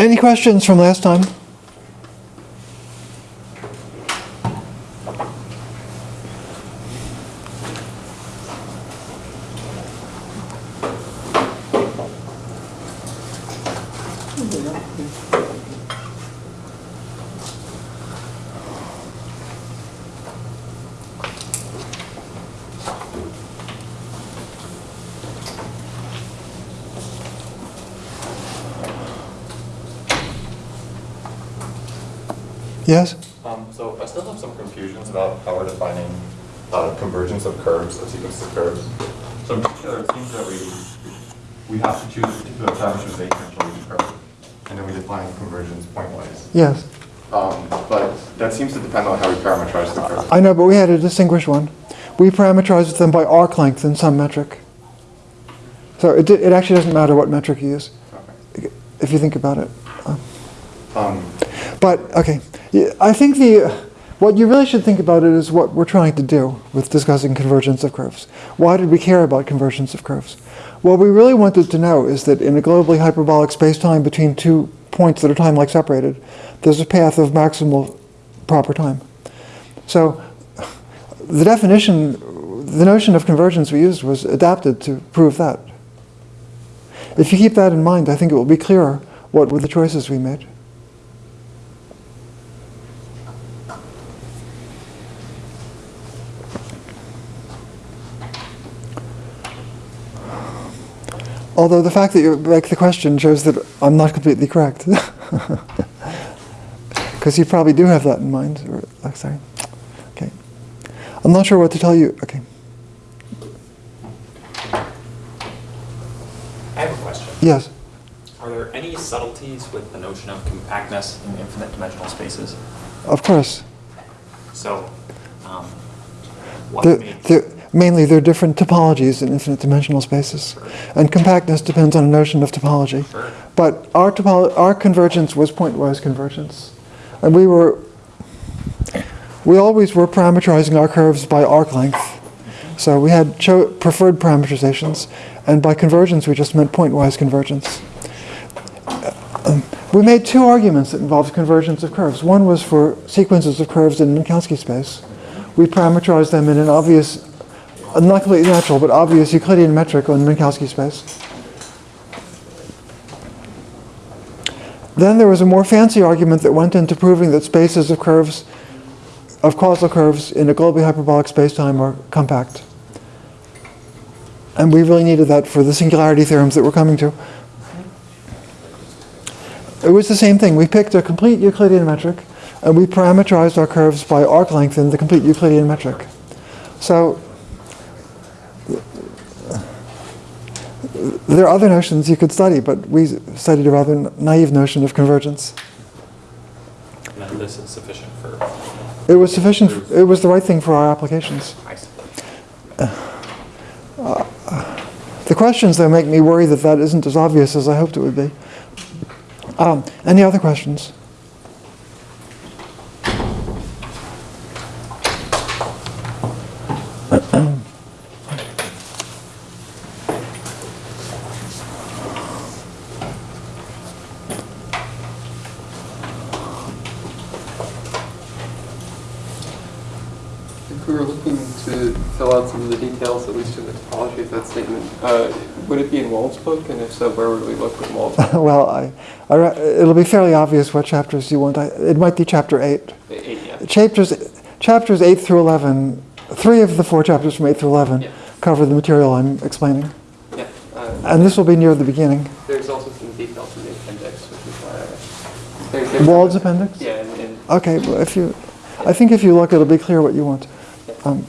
Any questions from last time? Yes? Um, so I still have some confusions about how we're defining convergence of curves, of sequences of curves. So in particular, it seems that we, we have to choose a particular parameterization for each curve, and then we define convergence pointwise. Yes. Um, but that seems to depend on how we parameterize the curve. I know, but we had to distinguish one. We parameterized them by arc length in some metric. So it, it actually doesn't matter what metric you use, Okay. if you think about it. Um, But, okay, I think the, what you really should think about it is what we're trying to do with discussing convergence of curves. Why did we care about convergence of curves? What we really wanted to know is that in a globally hyperbolic spacetime between two points that are time-like separated, there's a path of maximal proper time. So the definition, the notion of convergence we used was adapted to prove that. If you keep that in mind, I think it will be clearer what were the choices we made. Although the fact that you make the question shows that I'm not completely correct. Because you probably do have that in mind. Or, oh, sorry. Okay. I'm not sure what to tell you. Okay. I have a question. Yes. Are there any subtleties with the notion of compactness in infinite dimensional spaces? Of course. So, um, what They're, mainly, there are different topologies in infinite dimensional spaces. And compactness depends on a notion of topology. But our, topolo- our convergence was pointwise convergence. And we were, we always were parameterizing our curves by arc length. So we had preferred parameterizations, and by convergence we just meant pointwise convergence. Um, we made two arguments that involved convergence of curves. One was for sequences of curves in Minkowski space. We parameterized them in an obvious, not completely natural, but obvious Euclidean metric on Minkowski space. Then there was a more fancy argument that went into proving that spaces of curves, of causal curves in a globally hyperbolic spacetime are compact. And we really needed that for the singularity theorems that we're coming to. It was the same thing. We picked a complete Euclidean metric, and we parameterized our curves by arc length in the complete Euclidean metric. So there are other notions you could study, but we studied a rather naive notion of convergence. and this is sufficient for, It was sufficient, it was the right thing for our applications. I see. The questions, though, make me worry that that isn't as obvious as I hoped it would be. Um, any other questions? If we were looking to fill out some of the details, at least in the topology of that statement, uh, would it be in Wald's book? And if so, where would we look well, I, I, it'll be fairly obvious what chapters you want. I, it might be chapter 8. Eight, yeah. Chapters, chapters 8 through 11, three of the four chapters from 8 through 11 Yeah. cover the material I'm explaining. Yeah. Uh, And this will be near the beginning. There's also some details in the appendix, which is, uh, there- there's- Wald's appendix? Yeah, and, and Okay, well, if you, I think if you look, it'll be clear what you want. Um,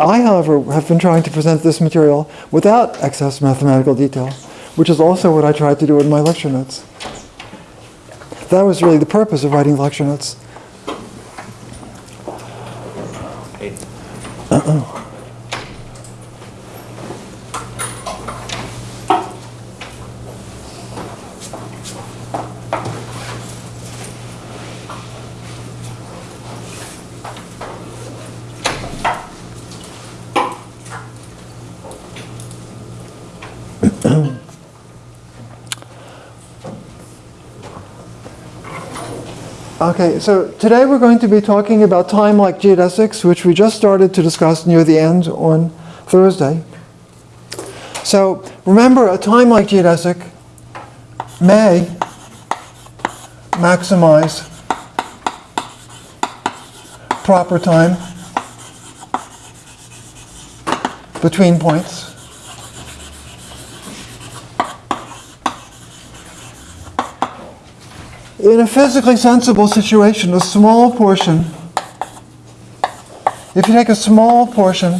I, however, have been trying to present this material without excess mathematical detail, which is also what I tried to do in my lecture notes. That was really the purpose of writing lecture notes. Eight. Okay, so today we're going to be talking about time like geodesics, which we just started to discuss near the end on Thursday. So remember, a time like geodesic may maximize proper time between points. In a physically sensible situation, a small portion, if you take a small portion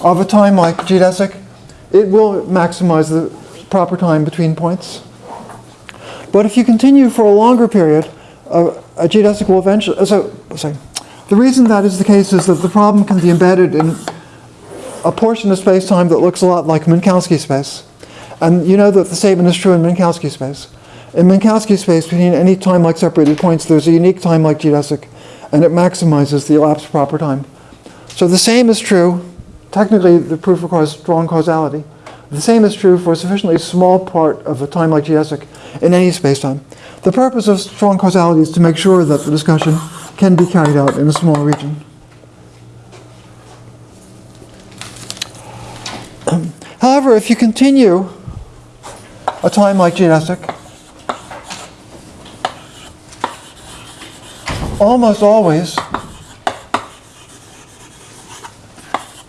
of a time like geodesic, it will maximize the proper time between points. But if you continue for a longer period, a, a geodesic will eventually, so, sorry, the reason that is the case is that the problem can be embedded in a portion of space-time that looks a lot like Minkowski space. And you know that the statement is true in Minkowski space. In Minkowski space, between any time-like separated points, there's a unique time-like geodesic, and it maximizes the elapsed proper time. So the same is true, technically the proof requires strong causality. The same is true for a sufficiently small part of a time-like geodesic in any spacetime. The purpose of strong causality is to make sure that the discussion can be carried out in a small region. However, if you continue a time like geodesic, almost always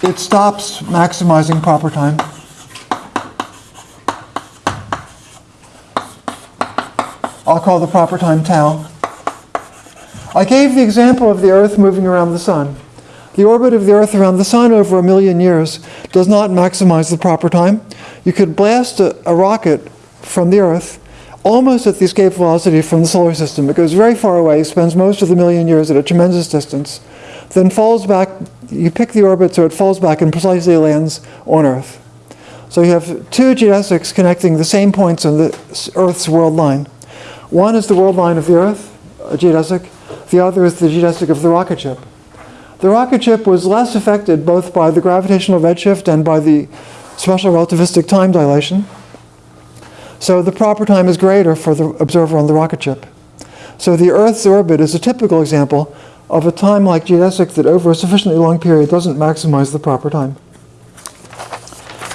it stops maximizing proper time. I'll call the proper time tau. I gave the example of the Earth moving around the Sun. The orbit of the Earth around the Sun over a million years does not maximize the proper time. You could blast a, a rocket from the Earth almost at the escape velocity from the solar system. It goes very far away, spends most of the million years at a tremendous distance, then falls back, you pick the orbit so it falls back and precisely lands on Earth. So you have two geodesics connecting the same points on the Earth's world line. One is the world line of the Earth, a geodesic. The other is the geodesic of the rocket ship. The rocket ship was less affected both by the gravitational redshift and by the special relativistic time dilation. So the proper time is greater for the observer on the rocket ship. So the Earth's orbit is a typical example of a time like geodesic that over a sufficiently long period doesn't maximize the proper time.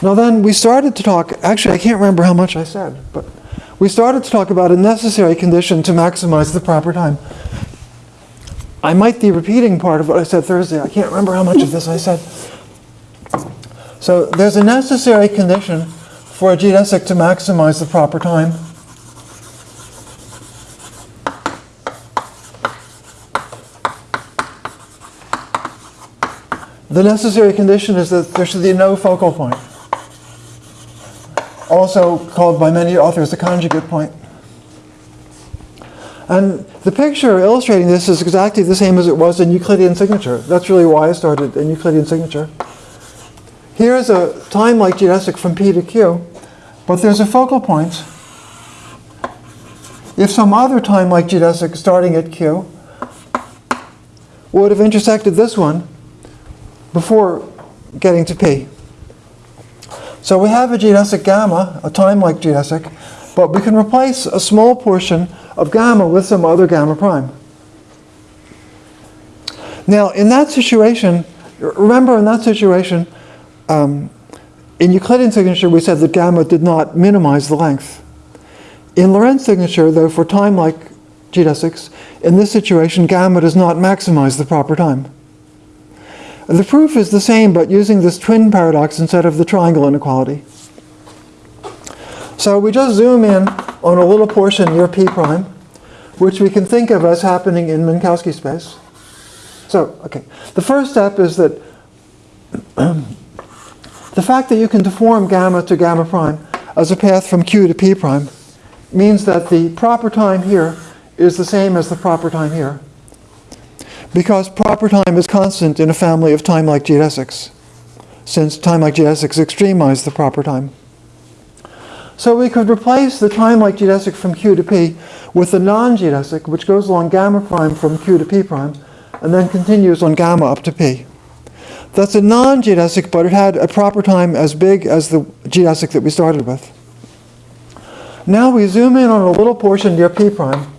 Now then we started to talk, actually I can't remember how much I said, but we started to talk about a necessary condition to maximize the proper time. I might be repeating part of what I said Thursday. I can't remember how much of this I said. So there's a necessary condition for a geodesic to maximize the proper time. The necessary condition is that there should be no focal point, also called by many authors the conjugate point. And the picture illustrating this is exactly the same as it was in Euclidean signature. That's really why I started in Euclidean signature. Here's a time like geodesic from P to Q, but there's a focal point. If some other time like geodesic starting at Q would have intersected this one before getting to P. So we have a geodesic gamma, a time like geodesic, but we can replace a small portion of gamma with some other gamma prime. Now, in that situation, remember in that situation, um, in Euclidean signature, we said that gamma did not minimize the length. In Lorentz signature, though, for time like geodesics, in this situation, gamma does not maximize the proper time. The proof is the same, but using this twin paradox instead of the triangle inequality. So we just zoom in on a little portion near P prime, which we can think of as happening in Minkowski space. So, okay, the first step is that the fact that you can deform gamma to gamma prime as a path from Q to P prime means that the proper time here is the same as the proper time here. Because proper time is constant in a family of time-like geodesics, since time-like geodesics extremize the proper time. So we could replace the time-like geodesic from Q to P with a non-geodesic, which goes along gamma prime from Q to P prime, and then continues on gamma up to P. That's a non-geodesic, but it had a proper time as big as the geodesic that we started with. Now we zoom in on a little portion near P prime.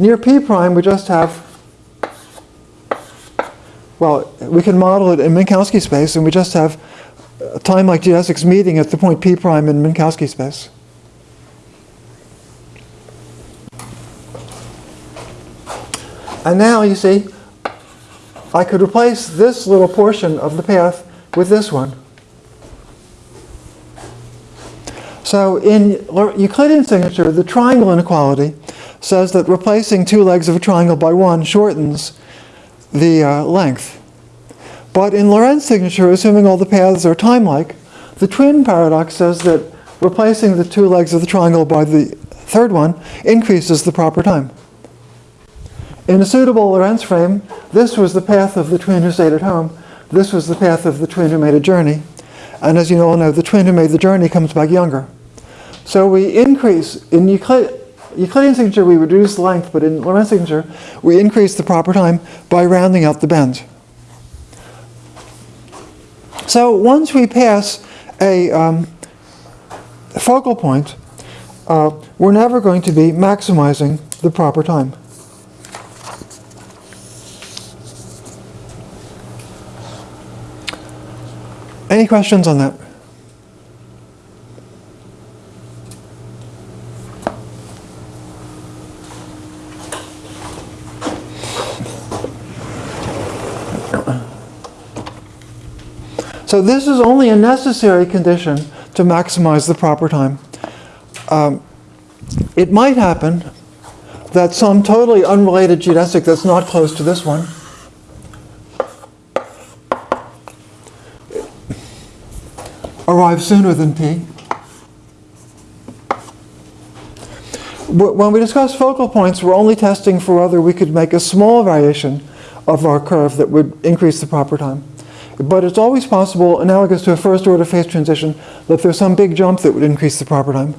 near p prime, we just have, well, we can model it in Minkowski space, and we just have a time like geodesics meeting at the point p prime in Minkowski space. And now, you see, I could replace this little portion of the path with this one. So in Euclidean signature, the triangle inequality says that replacing two legs of a triangle by one shortens the uh, length. But in Lorentz signature, assuming all the paths are time-like, the twin paradox says that replacing the two legs of the triangle by the third one increases the proper time. In a suitable Lorentz frame, this was the path of the twin who stayed at home. This was the path of the twin who made a journey. And as you all know, the twin who made the journey comes back younger. So we increase, in Euclid, Euclidean signature we reduce length, but in Lorentz signature we increase the proper time by rounding out the bend. So once we pass a um, focal point, uh, we're never going to be maximizing the proper time. Any questions on that? So this is only a necessary condition to maximize the proper time. Um, it might happen that some totally unrelated geodesic that's not close to this one arrives sooner than p. When we discuss focal points, we're only testing for whether we could make a small variation of our curve that would increase the proper time. But it's always possible, analogous to a first order phase transition, that there's some big jump that would increase the proper time.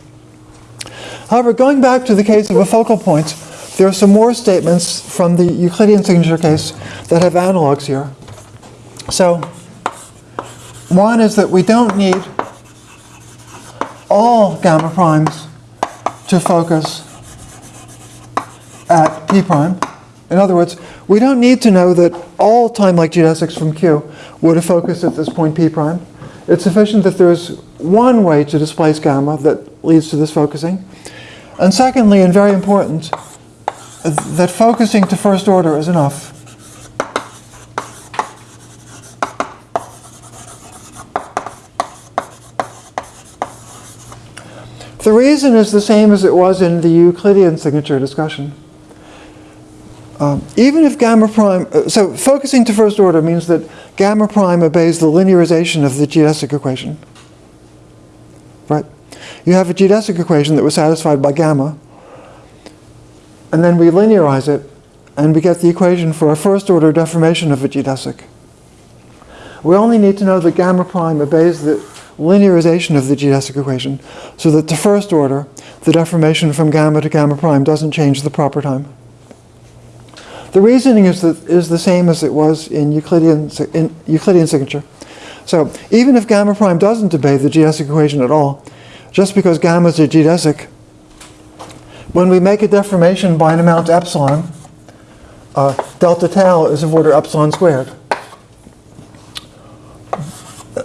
However, going back to the case of a focal point, there are some more statements from the Euclidean signature case that have analogs here. So, one is that we don't need all gamma primes to focus at p prime. In other words, we don't need to know that all time-like geodesics from Q would have focused at this point p prime. It's sufficient that there's one way to displace gamma that leads to this focusing. And secondly, and very important, that focusing to first order is enough. The reason is the same as it was in the Euclidean signature discussion. Um, even if gamma prime, uh, so focusing to first order means that gamma prime obeys the linearization of the geodesic equation. Right? You have a geodesic equation that was satisfied by gamma, and then we linearize it, and we get the equation for a first order deformation of a geodesic. We only need to know that gamma prime obeys the linearization of the geodesic equation so that to first order, the deformation from gamma to gamma prime doesn't change the proper time. The reasoning is, that, is the same as it was in Euclidean, in Euclidean signature. So even if gamma prime doesn't obey the geodesic equation at all, just because gamma is a geodesic, when we make a deformation by an amount epsilon, uh, delta tau is of order epsilon squared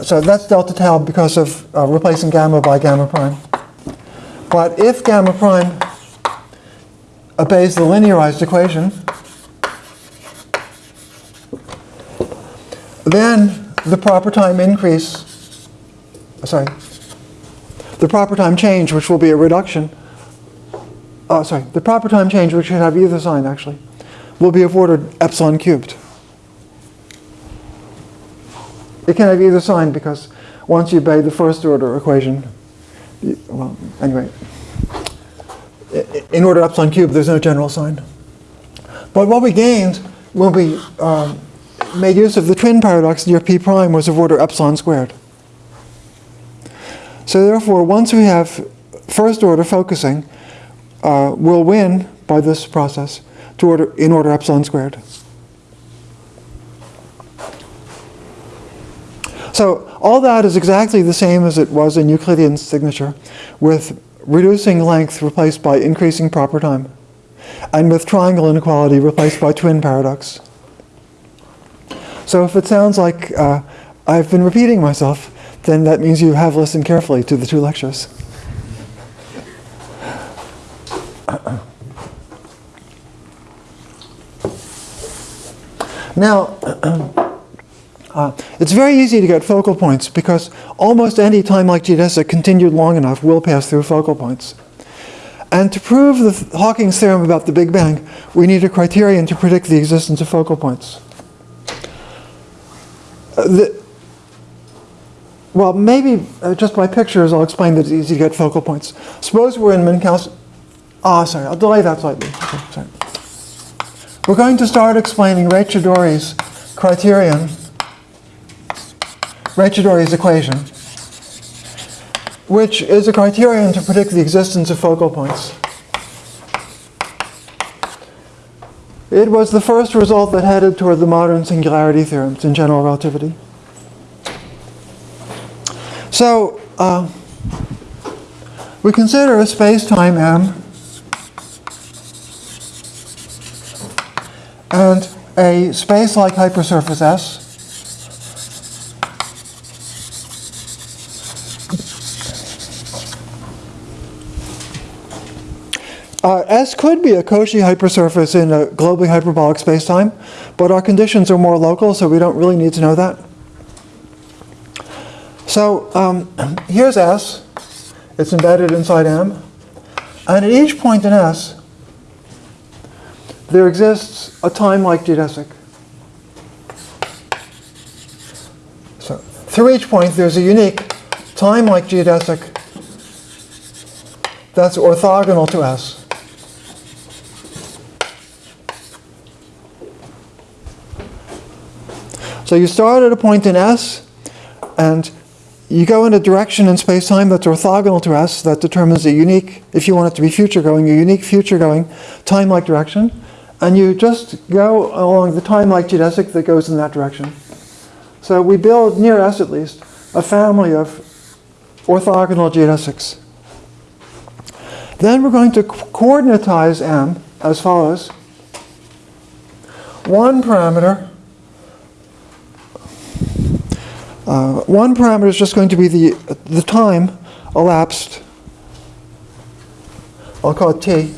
so that's delta tau because of uh, replacing gamma by gamma prime. But if gamma prime obeys the linearized equation, then the proper time increase, sorry, the proper time change, which will be a reduction, oh, sorry, the proper time change, which should have either sign actually, will be of order epsilon cubed. It can have either sign because once you obey the first order equation, you, well, anyway, in order epsilon cubed, there's no general sign. But what we gained when we um, made use of the twin paradox near p prime was of order epsilon squared. So therefore, once we have first order focusing, uh, we'll win by this process to order in order epsilon squared. So all that is exactly the same as it was in Euclidean signature, with reducing length replaced by increasing proper time. and with triangle inequality replaced by twin paradox. So if it sounds like uh, I've been repeating myself, then that means you have listened carefully to the two lectures. Now, uh, it's very easy to get focal points because almost any time like geodesic continued long enough will pass through focal points. And to prove the th- Hawking's theorem about the Big Bang, we need a criterion to predict the existence of focal points. Uh, the, well, maybe uh, just by pictures I'll explain that it's easy to get focal points. Suppose we're in Minkowski. Ah, sorry, I'll delay that slightly. Okay. We're going to start explaining Raychaudhuri's criterion, Raychaudhuri's equation, which is a criterion to predict the existence of focal points. It was the first result that headed toward the modern singularity theorems in general relativity. So, uh, we consider a space-time M and a space-like hypersurface S Uh, S could be a Cauchy hypersurface in a globally hyperbolic spacetime, but our conditions are more local, so we don't really need to know that. So um, here's S. It's embedded inside M. And at each point in S, there exists a time like geodesic. So through each point, there's a unique time like geodesic that's orthogonal to S. So you start at a point in S, and you go in a direction in space-time that's orthogonal to S that determines a unique, if you want it to be future-going, a unique future-going time-like direction, and you just go along the time-like geodesic that goes in that direction. So we build, near S at least, a family of orthogonal geodesics. Then we're going to co- coordinatize M as follows. One parameter Uh, one parameter is just going to be the, the time elapsed. I'll call it t.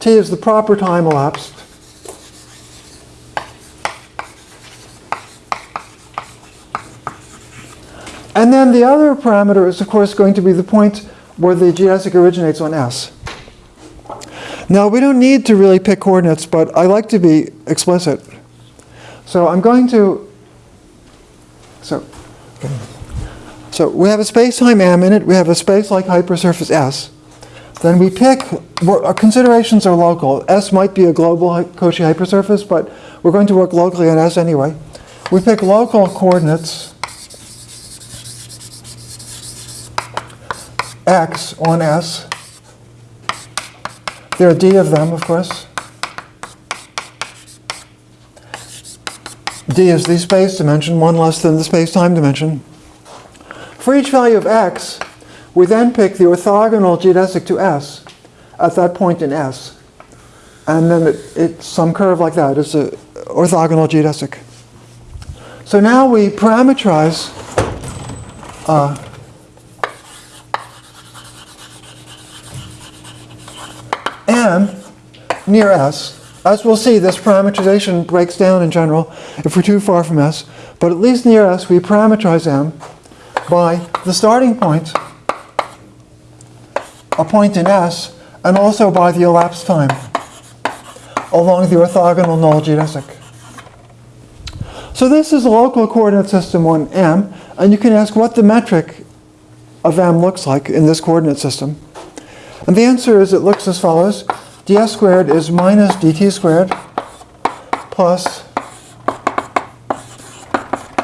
t is the proper time elapsed. And then the other parameter is, of course, going to be the point where the geodesic originates on S. Now, we don't need to really pick coordinates, but I like to be explicit. So I'm going to, so so we have a space-time M in it. We have a space-like hypersurface S. Then we pick, our considerations are local. S might be a global Cauchy hypersurface, but we're going to work locally on S anyway. We pick local coordinates x on S. There are d of them, of course. D is the space dimension, one less than the space-time dimension. For each value of x, we then pick the orthogonal geodesic to S at that point in S. And then it, it's some curve like that. It's an orthogonal geodesic. So now we parameterize uh, M near S. As we'll see, this parameterization breaks down in general if we're too far from S. But at least near S, we parameterize M by the starting point, a point in S, and also by the elapsed time along the orthogonal null geodesic. So this is a local coordinate system on M, and you can ask what the metric of M looks like in this coordinate system. And the answer is it looks as follows. Ds squared is minus dt squared plus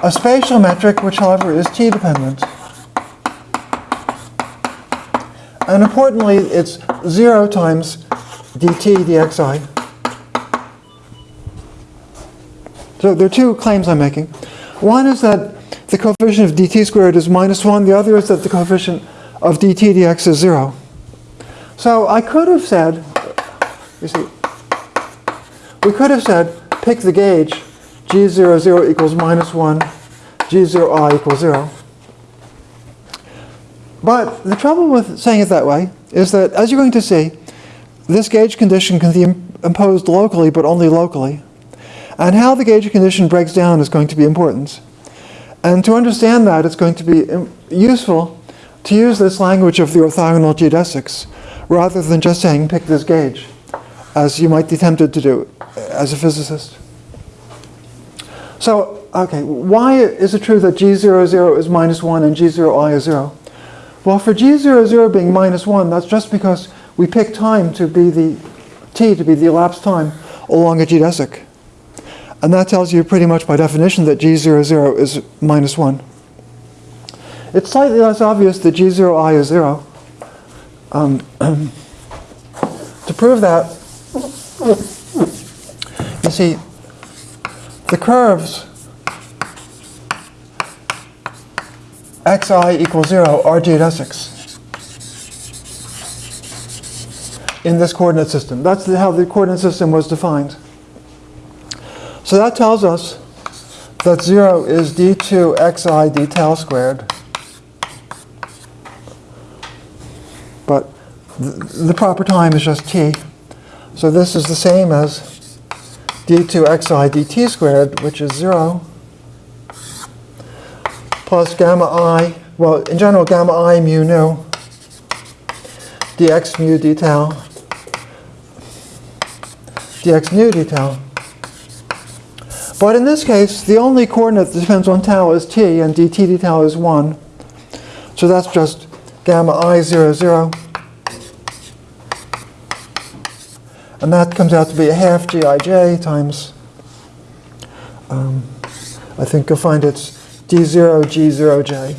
a spatial metric, which however is t dependent. And importantly, it's 0 times dt dxi. So there are two claims I'm making. One is that the coefficient of dt squared is minus 1. The other is that the coefficient of dt dx is 0. So I could have said, you see, we could have said, pick the gauge, g0, equals minus 1, g0i equals 0. But the trouble with saying it that way is that, as you're going to see, this gauge condition can be imposed locally, but only locally. And how the gauge condition breaks down is going to be important. And to understand that, it's going to be useful to use this language of the orthogonal geodesics, rather than just saying pick this gauge, as you might be tempted to do as a physicist. So, okay, why is it true that g00 is minus 1 and g0i is 0? Well, for g00 being minus 1, that's just because we pick time to be the t to be the elapsed time along a geodesic. And that tells you pretty much by definition that g00 is minus 1. It's slightly less obvious that g0i is 0. Um, to prove that, you see, the curves xi equals 0 are geodesics in this coordinate system. That's how the coordinate system was defined. So that tells us that 0 is d2 xi d tau squared. But the proper time is just t. So this is the same as d2 xi dt squared, which is 0, plus gamma i, well, in general, gamma i mu nu, dx mu d tau, dx nu d tau. But in this case, the only coordinate that depends on tau is t, and dt d tau is 1. So that's just gamma i 0, 0. And that comes out to be a half gij times, um, I think you'll find it's d0 g0j.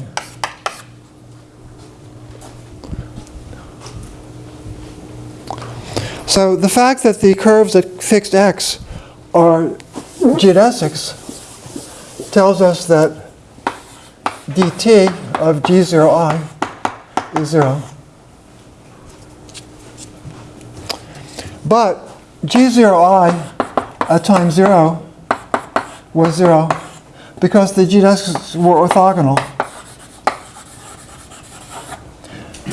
So the fact that the curves at fixed x are geodesics tells us that dt of g0i is 0. But g0i at uh, time 0 was 0 because the geodesics were orthogonal.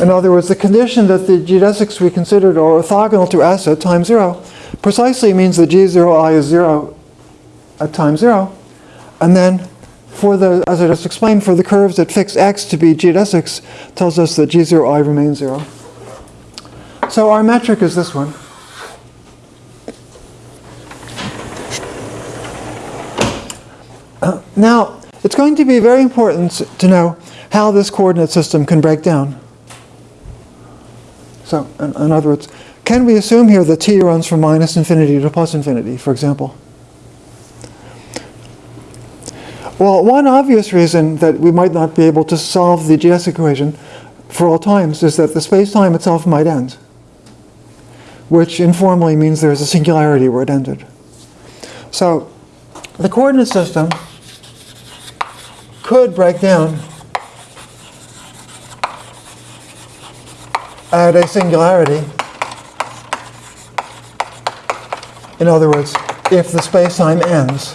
In other words, the condition that the geodesics we considered are orthogonal to S at time 0 precisely means that g0i is 0 at time 0. And then, for the, as I just explained, for the curves that fix x to be geodesics, tells us that g0i remains 0. So our metric is this one. Uh, now, it's going to be very important to know how this coordinate system can break down. So, in, in, other words, can we assume here that t runs from minus infinity to plus infinity, for example? Well, one obvious reason that we might not be able to solve the GS equation for all times is that the space-time itself might end, which informally means there's a singularity where it ended. So, the coordinate system could break down at a singularity. In other words, if the space-time ends.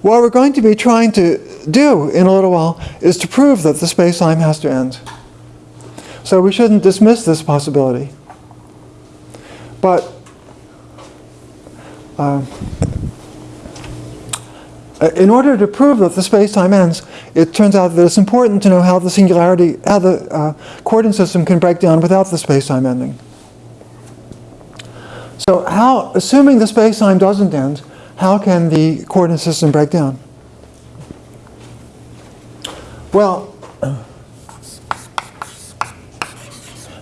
What we're going to be trying to do in a little while is to prove that the space-time has to end. So we shouldn't dismiss this possibility. But uh, in order to prove that the space-time ends, it turns out that it's important to know how the singularity, how the uh, coordinate system can break down without the space-time ending. So how, assuming the space-time doesn't end, how can the coordinate system break down? Well,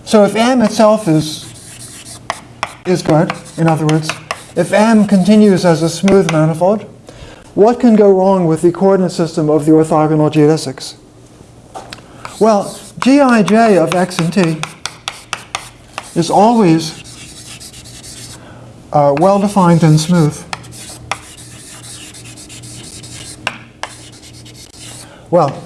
so if m itself is, is good, in other words, if m continues as a smooth manifold, what can go wrong with the coordinate system of the orthogonal geodesics? Well, gij of x and t is always uh, well-defined and smooth. Well,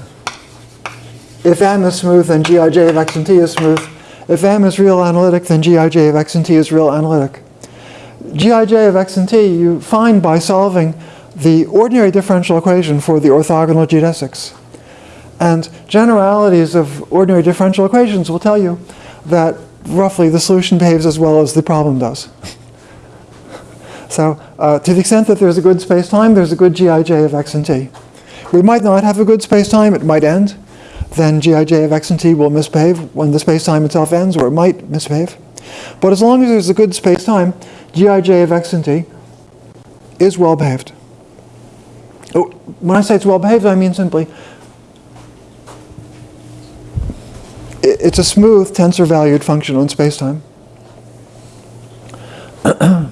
if m is smooth and gij of x and t is smooth, if m is real analytic, then gij of x and t is real analytic. gij of x and t you find by solving the ordinary differential equation for the orthogonal geodesics. And generalities of ordinary differential equations will tell you that roughly the solution behaves as well as the problem does. so uh, to the extent that there's a good space-time, there's a good gij of x and t. We might not have a good space-time, it might end. Then gij of x and t will misbehave when the space-time itself ends, or it might misbehave. But as long as there's a good space-time, gij of x and t is well behaved. Oh, when I say it's well behaved, I mean simply it's a smooth tensor valued function on spacetime.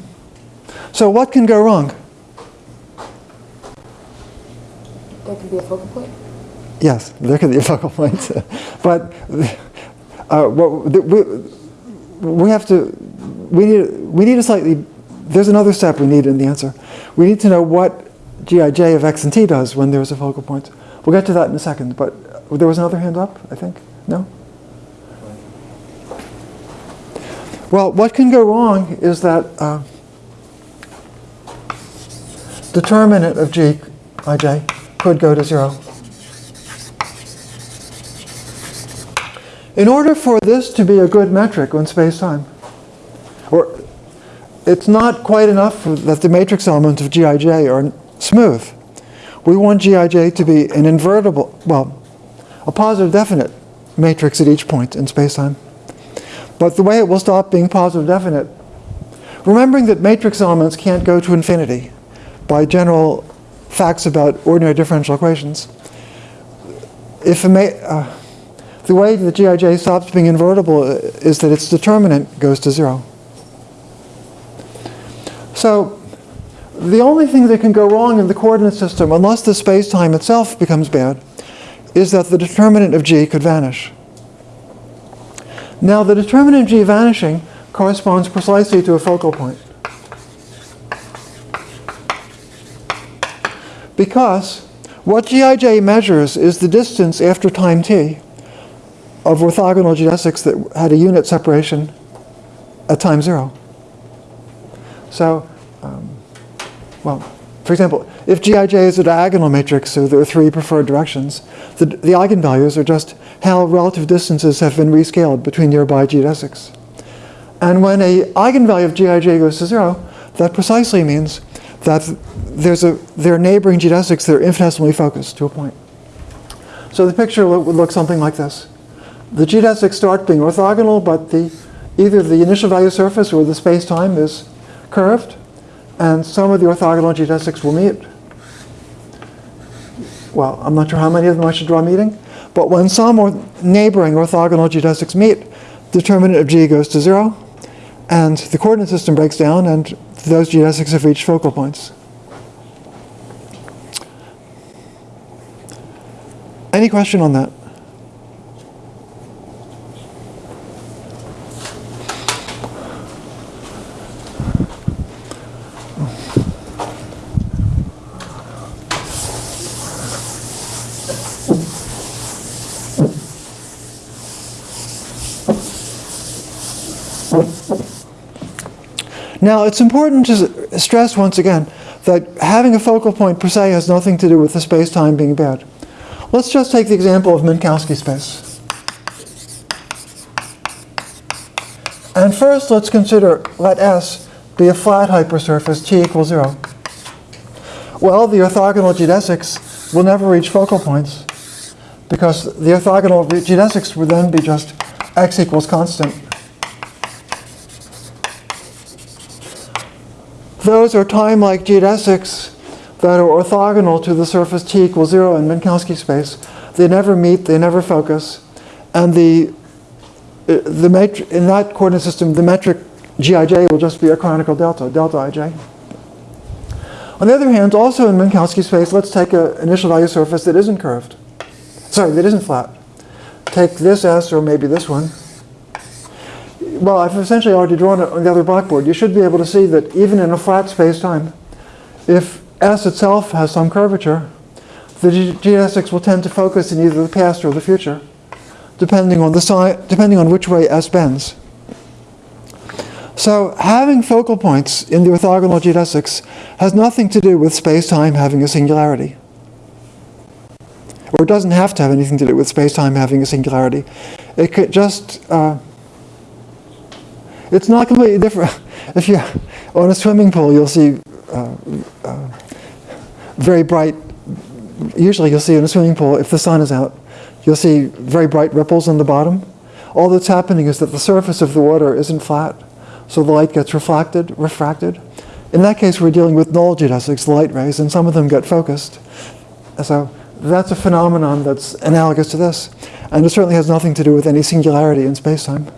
so what can go wrong? There could be a focal point? Yes, there could be a focal point. but uh, we, we have to, we need, we need a slightly, there's another step we need in the answer. We need to know what gij of x and t does when there's a focal point. We'll get to that in a second, but there was another hand up, I think? No? Well, what can go wrong is that uh, determinant of g, ij, could go to zero. In order for this to be a good metric on space-time, or it's not quite enough that the matrix elements of Gij are smooth. We want Gij to be an invertible, well, a positive definite matrix at each point in space-time. But the way it will stop being positive definite, remembering that matrix elements can't go to infinity by general facts about ordinary differential equations, if uh, the way that Gij stops being invertible uh, is that its determinant goes to zero. So the only thing that can go wrong in the coordinate system, unless the space-time itself becomes bad, is that the determinant of g could vanish. Now the determinant of g vanishing corresponds precisely to a focal point. Because what Gij measures is the distance after time t of orthogonal geodesics that had a unit separation at time zero. So, well, for example, if Gij is a diagonal matrix, so there are three preferred directions, the, the eigenvalues are just how relative distances have been rescaled between nearby geodesics. And when a eigenvalue of Gij goes to zero, that precisely means that there's a, there are neighboring geodesics that are infinitesimally focused to a point. So the picture would look something like this. The geodesics start being orthogonal, but the, either the initial value surface or the space-time is curved, and some of the orthogonal geodesics will meet. Well, I'm not sure how many of them I should draw meeting, but when some or neighboring orthogonal geodesics meet, the determinant of g goes to zero, and the coordinate system breaks down, and those geodesics have reached focal points. Any question on that? Now, it's important to stress once again that having a focal point per se has nothing to do with the space-time being bad. Let's just take the example of Minkowski space. And first, let's consider, let S be a flat hypersurface, t equals 0. Well, the orthogonal geodesics will never reach focal points because the orthogonal geodesics would then be just x equals constant. Those are time-like geodesics that are orthogonal to the surface t equals 0 in Minkowski space. They never meet, they never focus, and the, uh, the metri- in that coordinate system, the metric gij will just be a canonical delta, delta ij. On the other hand, also in Minkowski space, let's take an initial value surface that isn't curved. Sorry, that isn't flat. Take this S or maybe this one. Well, I've essentially already drawn it on the other blackboard. You should be able to see that even in a flat space-time, if S itself has some curvature, the ge- geodesics will tend to focus in either the past or the future. depending on the si- depending on which way S bends. So having focal points in the orthogonal geodesics has nothing to do with space-time having a singularity. Or it doesn't have to have anything to do with space-time having a singularity. It could just, uh, it's not completely different. If you, on a swimming pool, you'll see uh, uh, very bright, usually you'll see in a swimming pool, if the sun is out, you'll see very bright ripples on the bottom. All that's happening is that the surface of the water isn't flat, so the light gets reflected, refracted. In that case, we're dealing with null geodesics, light rays, and some of them get focused. So that's a phenomenon that's analogous to this. And it certainly has nothing to do with any singularity in spacetime.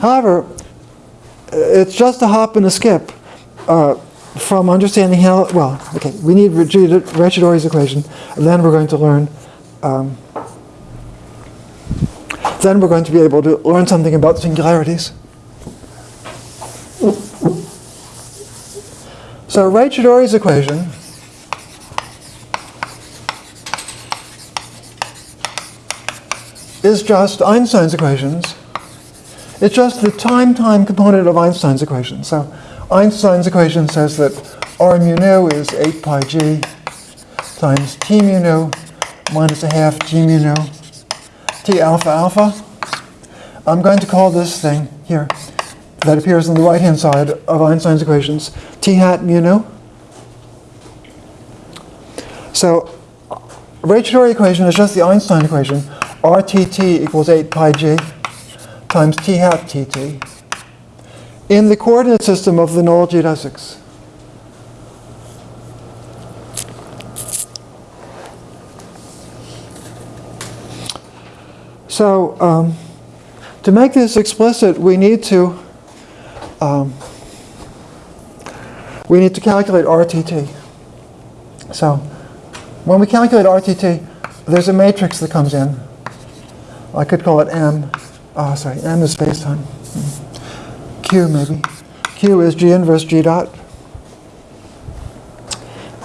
However, it's just a hop and a skip uh, from understanding how, well, okay, we need Raychaudhuri's equation, and then we're going to learn, um, then we're going to be able to learn something about singularities. So Raychaudhuri's equation is just Einstein's equations. It's just the time-time component of Einstein's equation. So Einstein's equation says that r mu nu is 8 pi g times t mu nu minus a half g mu nu t alpha alpha. I'm going to call this thing here that appears on the right-hand side of Einstein's equations t hat mu nu. So Raychaudhuri equation is just the Einstein equation. RTT equals 8 pi g times t hat tt in the coordinate system of the null geodesics. So um, to make this explicit, we need to um, we need to calculate RTT. So when we calculate RTT, there's a matrix that comes in. I could call it M. Oh, sorry, M is spacetime. Q maybe. Q is G inverse G dot.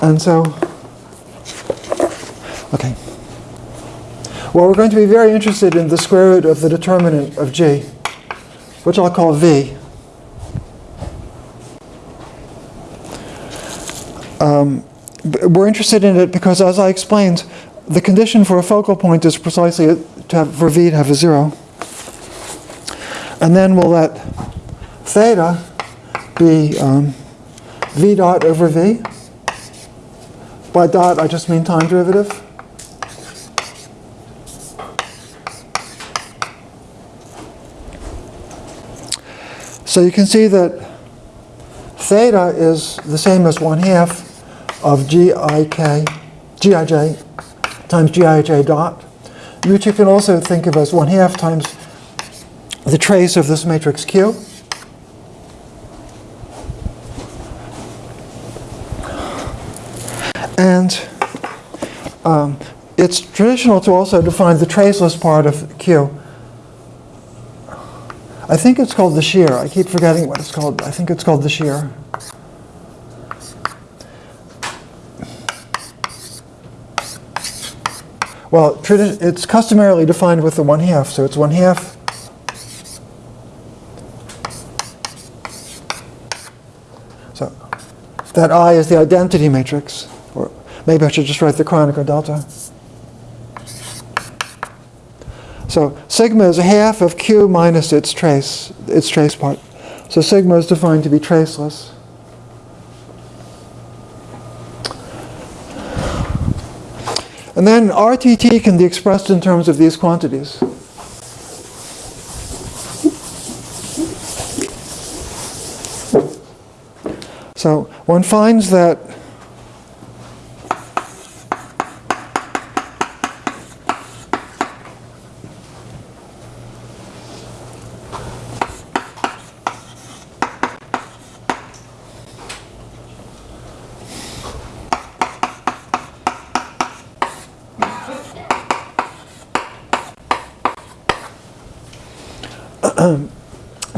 And so, okay. Well, we're going to be very interested in the square root of the determinant of G, which I'll call V. Um, we're interested in it because, as I explained, the condition for a focal point is precisely to have, for V to have a zero. And then we'll let theta be um, V dot over V. By dot, I just mean time derivative. So you can see that theta is the same as 1 half of gik, gij times gij dot, which you can also think of as 1 half times the trace of this matrix Q. And um, it's traditional to also define the traceless part of Q. I think it's called the shear. I keep forgetting what it's called. I think it's called the shear. Well, it's customarily defined with the 1 half, so it's 1 half So that I is the identity matrix, or maybe I should just write the Kronecker delta. So sigma is a half of Q minus its trace, its trace part. So sigma is defined to be traceless. And then RTT can be expressed in terms of these quantities. So one finds that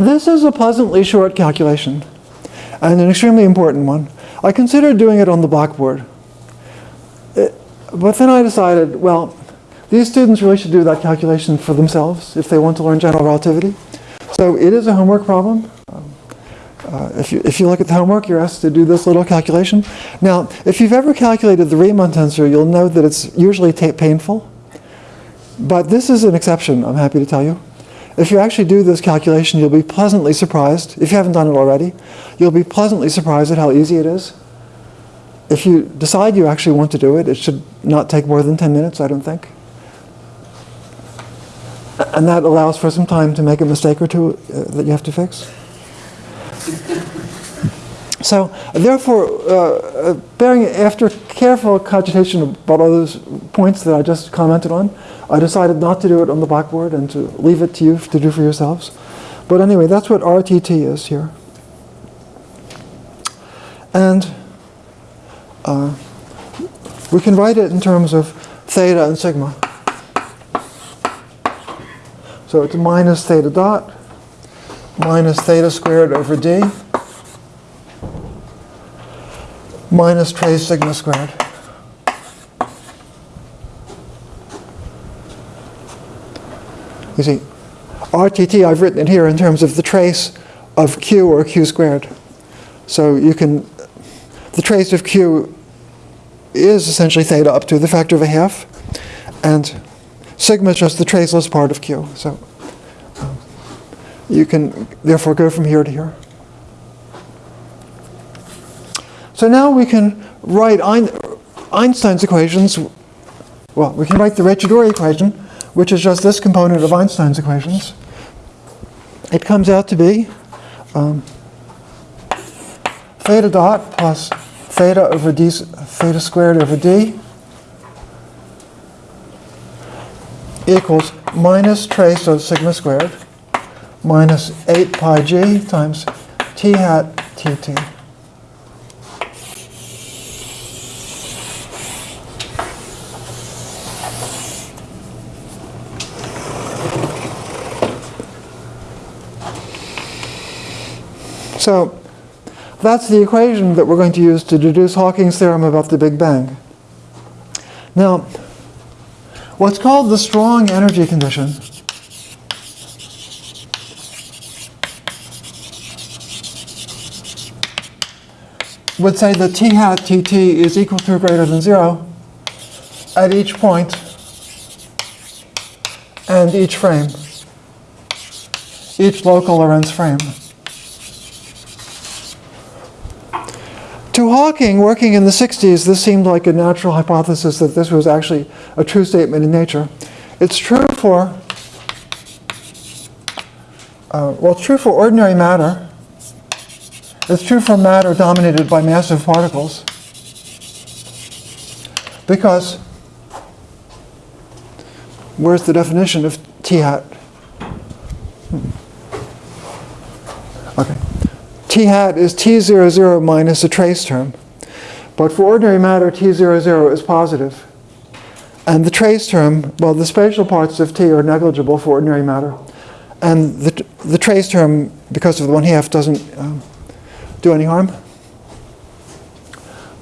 this is a pleasantly short calculation and an extremely important one. I considered doing it on the blackboard. It- but then I decided, well, these students really should do that calculation for themselves if they want to learn general relativity. So it is a homework problem. Uh, if, you, if you look at the homework, you're asked to do this little calculation. Now, if you've ever calculated the Riemann tensor, you'll know that it's usually painful. But this is an exception, I'm happy to tell you. If you actually do this calculation, you'll be pleasantly surprised. If you haven't done it already, you'll be pleasantly surprised at how easy it is. If you decide you actually want to do it, it should not take more than 10 minutes, I don't think. And that allows for some time to make a mistake or two uh, that you have to fix. So, therefore, uh, uh, bearing after careful cogitation about all those points that I just commented on, I decided not to do it on the blackboard and to leave it to you to do for yourselves. But anyway, that's what RTT is here. And uh, we can write it in terms of theta and sigma. So it's minus theta dot minus theta squared over d minus trace sigma squared. You see, RTT, I've written it here in terms of the trace of q or q squared. So you can, the trace of q is essentially theta up to the factor of a half, and sigma is just the traceless part of q. So you can therefore go from here to here. So now we can write Einstein's equations. Well, we can write the Raychaudhuri equation, which is just this component of Einstein's equations. It comes out to be um, theta dot plus theta over d, theta squared over d equals minus trace of sigma squared minus 8 pi g times t hat tt. So that's the equation that we're going to use to deduce Hawking's theorem about the Big Bang. Now, what's called the strong energy condition would say that T hat Tt is equal to or greater than zero at each point and each frame, each local Lorentz frame. To Hawking, working in the 60s, this seemed like a natural hypothesis that this was actually a true statement in nature. It's true for, uh, well, true for ordinary matter. It's true for matter dominated by massive particles. Because, where's the definition of T hat? Hmm. Okay. T hat is T00 minus a trace term. But for ordinary matter, T00 is positive. And the trace term, well, the spatial parts of T are negligible for ordinary matter. And the, the trace term, because of the one half, doesn't um, do any harm.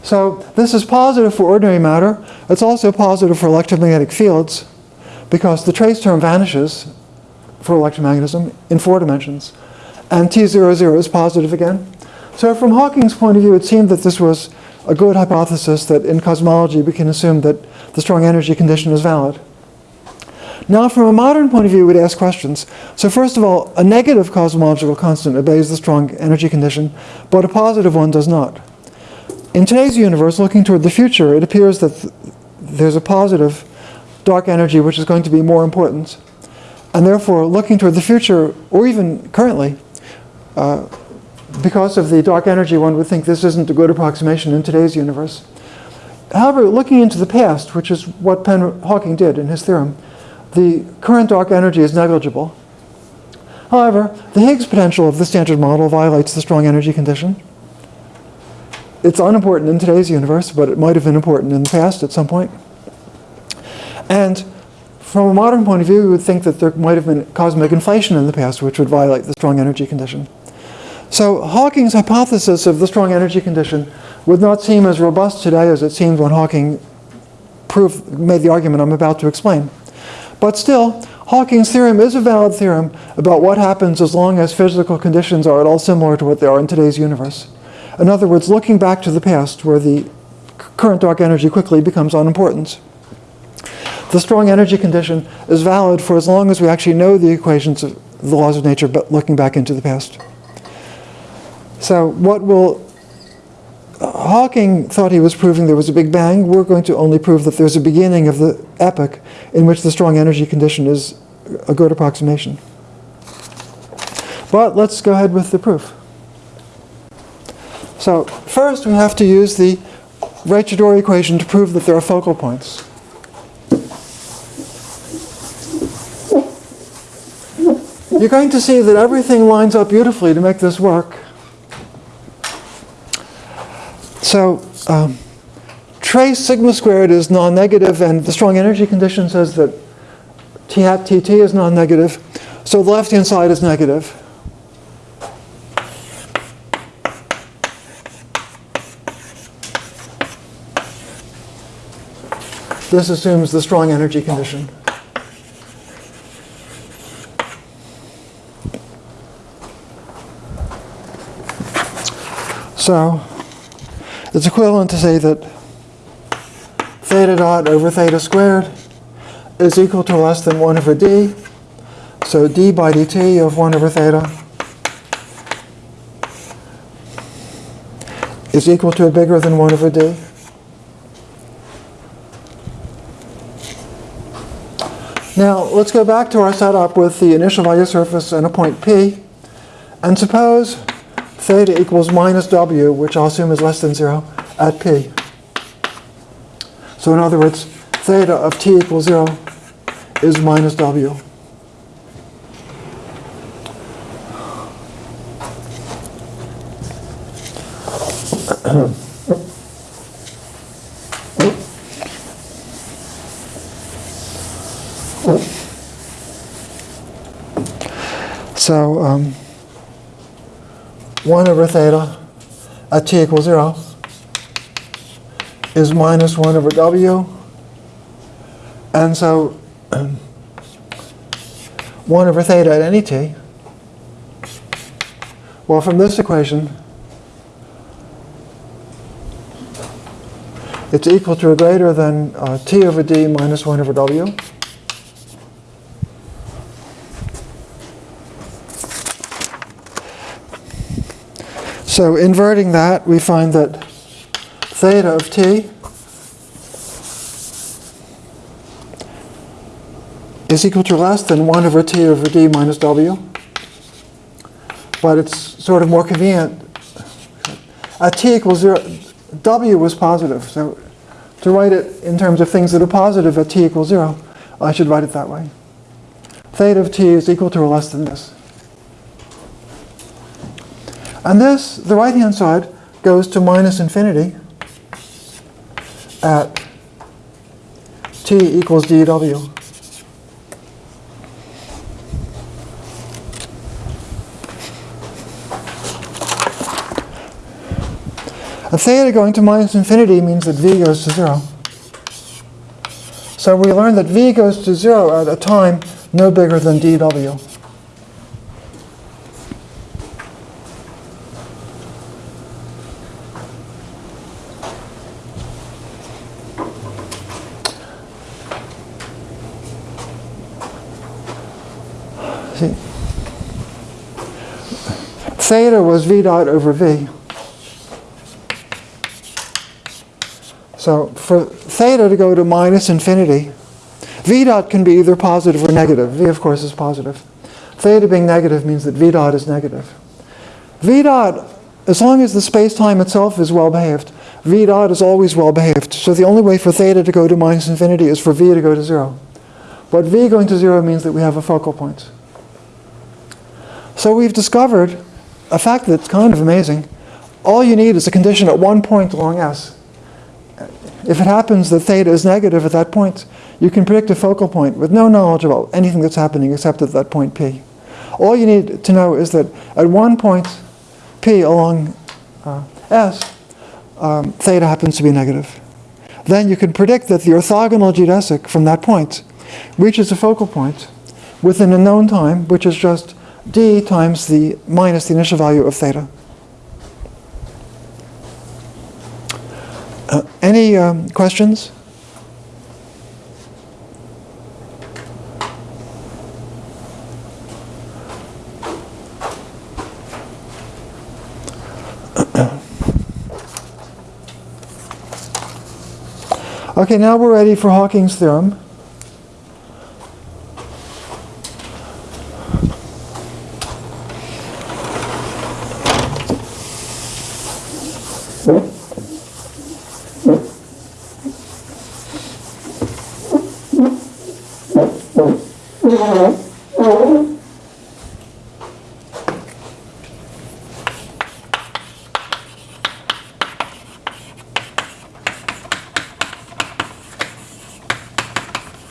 So this is positive for ordinary matter. It's also positive for electromagnetic fields because the trace term vanishes for electromagnetism in four dimensions. And T00 is positive again. So from Hawking's point of view, it seemed that this was a good hypothesis that in cosmology we can assume that the strong energy condition is valid. Now, from a modern point of view, we'd ask questions. So first of all, a negative cosmological constant obeys the strong energy condition, but a positive one does not. In today's universe, looking toward the future, it appears that th- there's a positive dark energy which is going to be more important. And therefore, looking toward the future, or even currently, uh, because of the dark energy, one would think this isn't a good approximation in today's universe. However, looking into the past, which is what Penn Hawking did in his theorem, the current dark energy is negligible. However, the Higgs potential of the standard model violates the strong energy condition. It's unimportant in today's universe, but it might have been important in the past at some point. And from a modern point of view, we would think that there might have been cosmic inflation in the past, which would violate the strong energy condition. So Hawking's hypothesis of the strong energy condition would not seem as robust today as it seemed when Hawking proved, made the argument I'm about to explain. But still, Hawking's theorem is a valid theorem about what happens as long as physical conditions are at all similar to what they are in today's universe. In other words, looking back to the past where the current dark energy quickly becomes unimportant. The strong energy condition is valid for as long as we actually know the equations of the laws of nature, but looking back into the past. So what will uh, Hawking thought he was proving there was a Big Bang. We're going to only prove that there's a beginning of the epoch in which the strong energy condition is a good approximation. But let's go ahead with the proof. So first we have to use the Raychaudhuri equation to prove that there are focal points. You're going to see that everything lines up beautifully to make this work. So um, trace sigma squared is non-negative, and the strong energy condition says that t hat tt is non-negative. So the left-hand side is negative. This assumes the strong energy condition. So it's equivalent to say that theta dot over theta squared is equal to less than 1 over d. So d by dt of 1 over theta is equal to bigger than 1 over d. Now let's go back to our setup with the initial value surface and a point P. And suppose theta equals minus w, which I'll assume is less than 0, at P. So in other words, theta of t equals 0 is minus w. So um, 1 over theta at t equals 0 is minus 1 over w. And so 1 over theta at any t, well, from this equation, it's equal to or greater than uh, t over d minus 1 over w. So inverting that, we find that theta of t is equal to less than 1 over t over d minus w. But it's sort of more convenient. At t equals 0, w was positive. So to write it in terms of things that are positive at t equals 0, I should write it that way. Theta of t is equal to or less than this. And this, the right-hand side, goes to minus infinity at t equals dw. A theta going to minus infinity means that v goes to 0. So we learned that v goes to 0 at a time no bigger than dw. Theta was v dot over v. So for theta to go to minus infinity, v dot can be either positive or negative. v, of course, is positive. Theta being negative means that v dot is negative. v dot, as long as the space-time itself is well behaved, v dot is always well behaved. So the only way for theta to go to minus infinity is for v to go to 0. But v going to 0 means that we have a focal point. So we've discovered a fact that's kind of amazing. All you need is a condition at one point along S. If it happens that theta is negative at that point, you can predict a focal point with no knowledge about anything that's happening except at that point P. All you need to know is that at one point P along uh, S, um, theta happens to be negative. Then you can predict that the orthogonal geodesic from that point reaches a focal point within a known time, which is just d times the minus the initial value of theta. Uh, any um, questions? Okay, now we're ready for Hawking's theorem.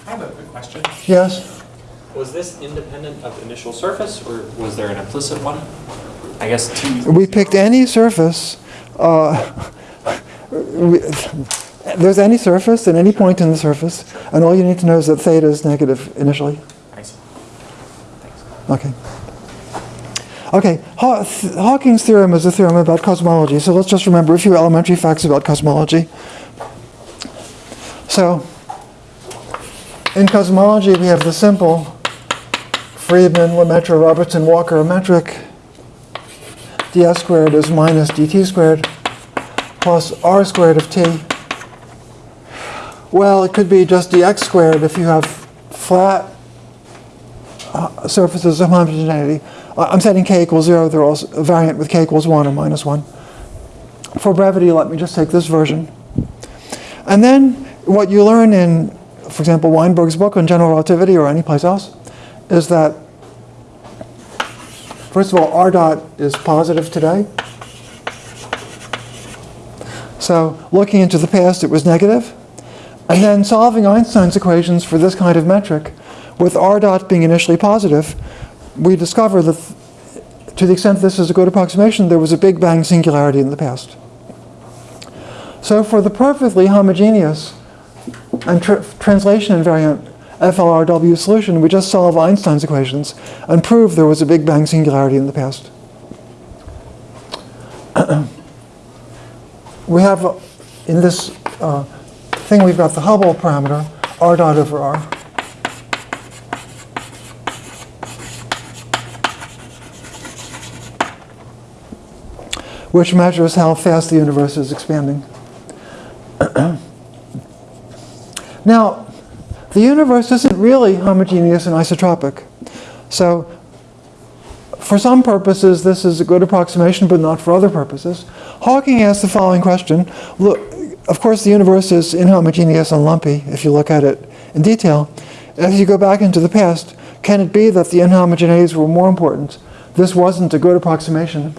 I have a quick question. Yes? Was this independent of initial surface, or was there an implicit one? I guess two. We picked any surface. Uh, there's any surface and any point in the surface, and all you need to know is that theta is negative initially. I see. Thanks. Okay. Okay, Haw- th- Hawking's theorem is a theorem about cosmology, so let's just remember a few elementary facts about cosmology. So, in cosmology, we have the simple Friedman, Lemaitre, Robertson, Walker metric. ds squared is minus dt squared plus r squared of t. Well, it could be just dx squared if you have flat uh, surfaces of homogeneity. I'm setting k equals 0. They're also a variant with k equals 1 or minus 1. For brevity, let me just take this version. And then what you learn in, for example, Weinberg's book on general relativity or any place else is that, first of all, r dot is positive today. So looking into the past, it was negative. And then solving Einstein's equations for this kind of metric, with r dot being initially positive, we discover that th- to the extent this is a good approximation, there was a Big Bang singularity in the past. So for the perfectly homogeneous and tr- translation invariant FLRW solution, we just solve Einstein's equations and prove there was a Big Bang singularity in the past. we have, uh, in this uh, thing, we've got the Hubble parameter, r dot over r. which measures how fast the universe is expanding. now, the universe isn't really homogeneous and isotropic. So, for some purposes, this is a good approximation, but not for other purposes. Hawking asked the following question. Look, of course, the universe is inhomogeneous and lumpy if you look at it in detail. As you go back into the past, can it be that the inhomogeneities were more important? This wasn't a good approximation.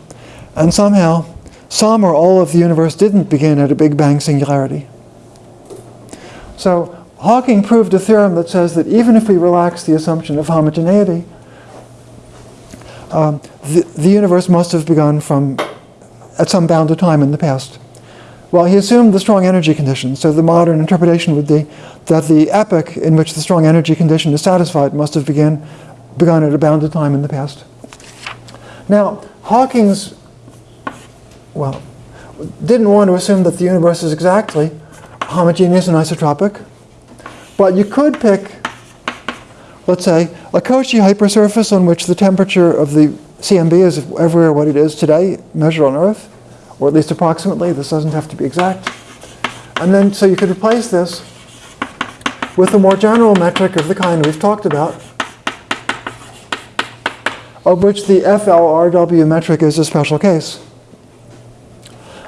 And somehow, some or all of the universe didn't begin at a Big Bang singularity. So Hawking proved a theorem that says that even if we relax the assumption of homogeneity, um, the, the universe must have begun from at some bounded time in the past. Well, he assumed the strong energy condition, so the modern interpretation would be that the epoch in which the strong energy condition is satisfied must have begin, begun at a bounded time in the past. Now, Hawking's well, didn't want to assume that the universe is exactly homogeneous and isotropic, but you could pick, let's say, a Cauchy hypersurface on which the temperature of the CMB is everywhere what it is today, measured on Earth, or at least approximately. This doesn't have to be exact. And then, so you could replace this with a more general metric of the kind we've talked about, of which the FLRW metric is a special case.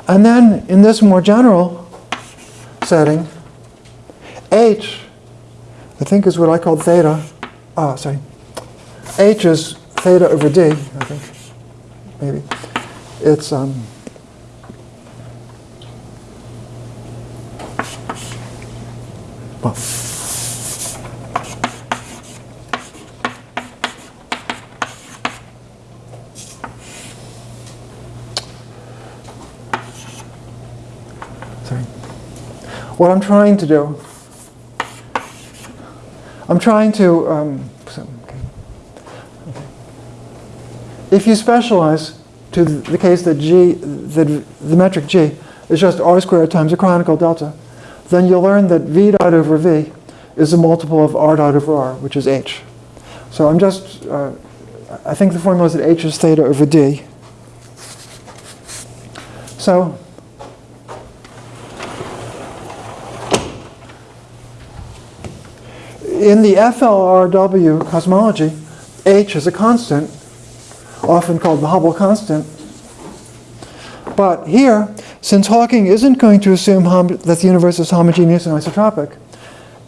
And then in this more general setting, H, I think is what I call theta. Ah, sorry. H is theta over D, I think. Maybe. It's, um, well, what I'm trying to do, I'm trying to, um, if you specialize to the case that g, that the metric g is just r squared times a Kronecker delta, then you'll learn that v dot over v is a multiple of r dot over r, which is h. So I'm just, uh, I think the formula is that h is theta over d. So in the FLRW cosmology, h is a constant, often called the Hubble constant. But here, since Hawking isn't going to assume that the universe is homogeneous and isotropic,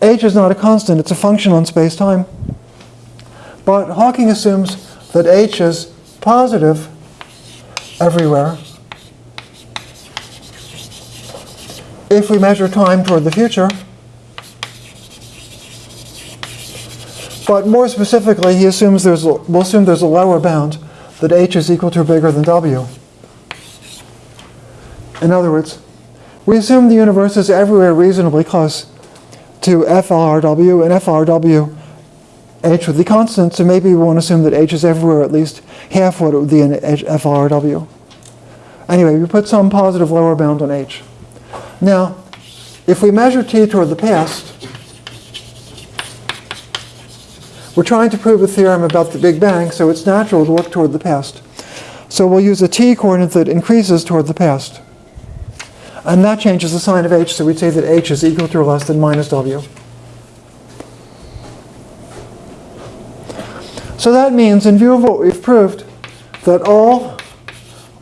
h is not a constant, it's a function on space-time. But Hawking assumes that h is positive everywhere if we measure time toward the future. But more specifically, he assumes there's we'll assume there's a lower bound that h is equal to or bigger than w. In other words, we assume the universe is everywhere reasonably close to FLRW, and FLRW h would be constant, so maybe we want to assume that h is everywhere at least half what it would be in FLRW. Anyway, we put some positive lower bound on h. Now, if we measure t toward the past, we're trying to prove a theorem about the Big Bang, so it's natural to look toward the past. So we'll use a t coordinate that increases toward the past. And that changes the sign of h, so we'd say that h is equal to or less than minus w. So that means, in view of what we've proved, that all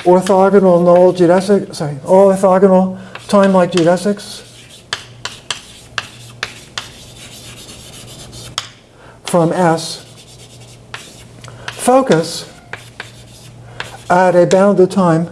orthogonal null geodesic, sorry, all orthogonal time-like geodesics from S focus at a bounded time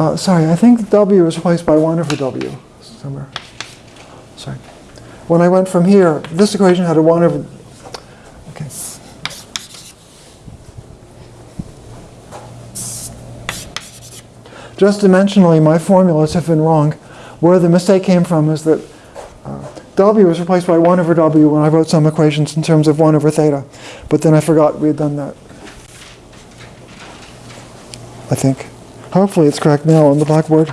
Uh, sorry, I think W is replaced by 1 over W somewhere. Sorry. When I went from here, this equation had a 1 over... Okay. Just dimensionally, my formulas have been wrong. Where the mistake came from is that uh, W was replaced by 1 over W when I wrote some equations in terms of 1 over theta. But then I forgot we had done that. I think. Hopefully it's correct now on the blackboard.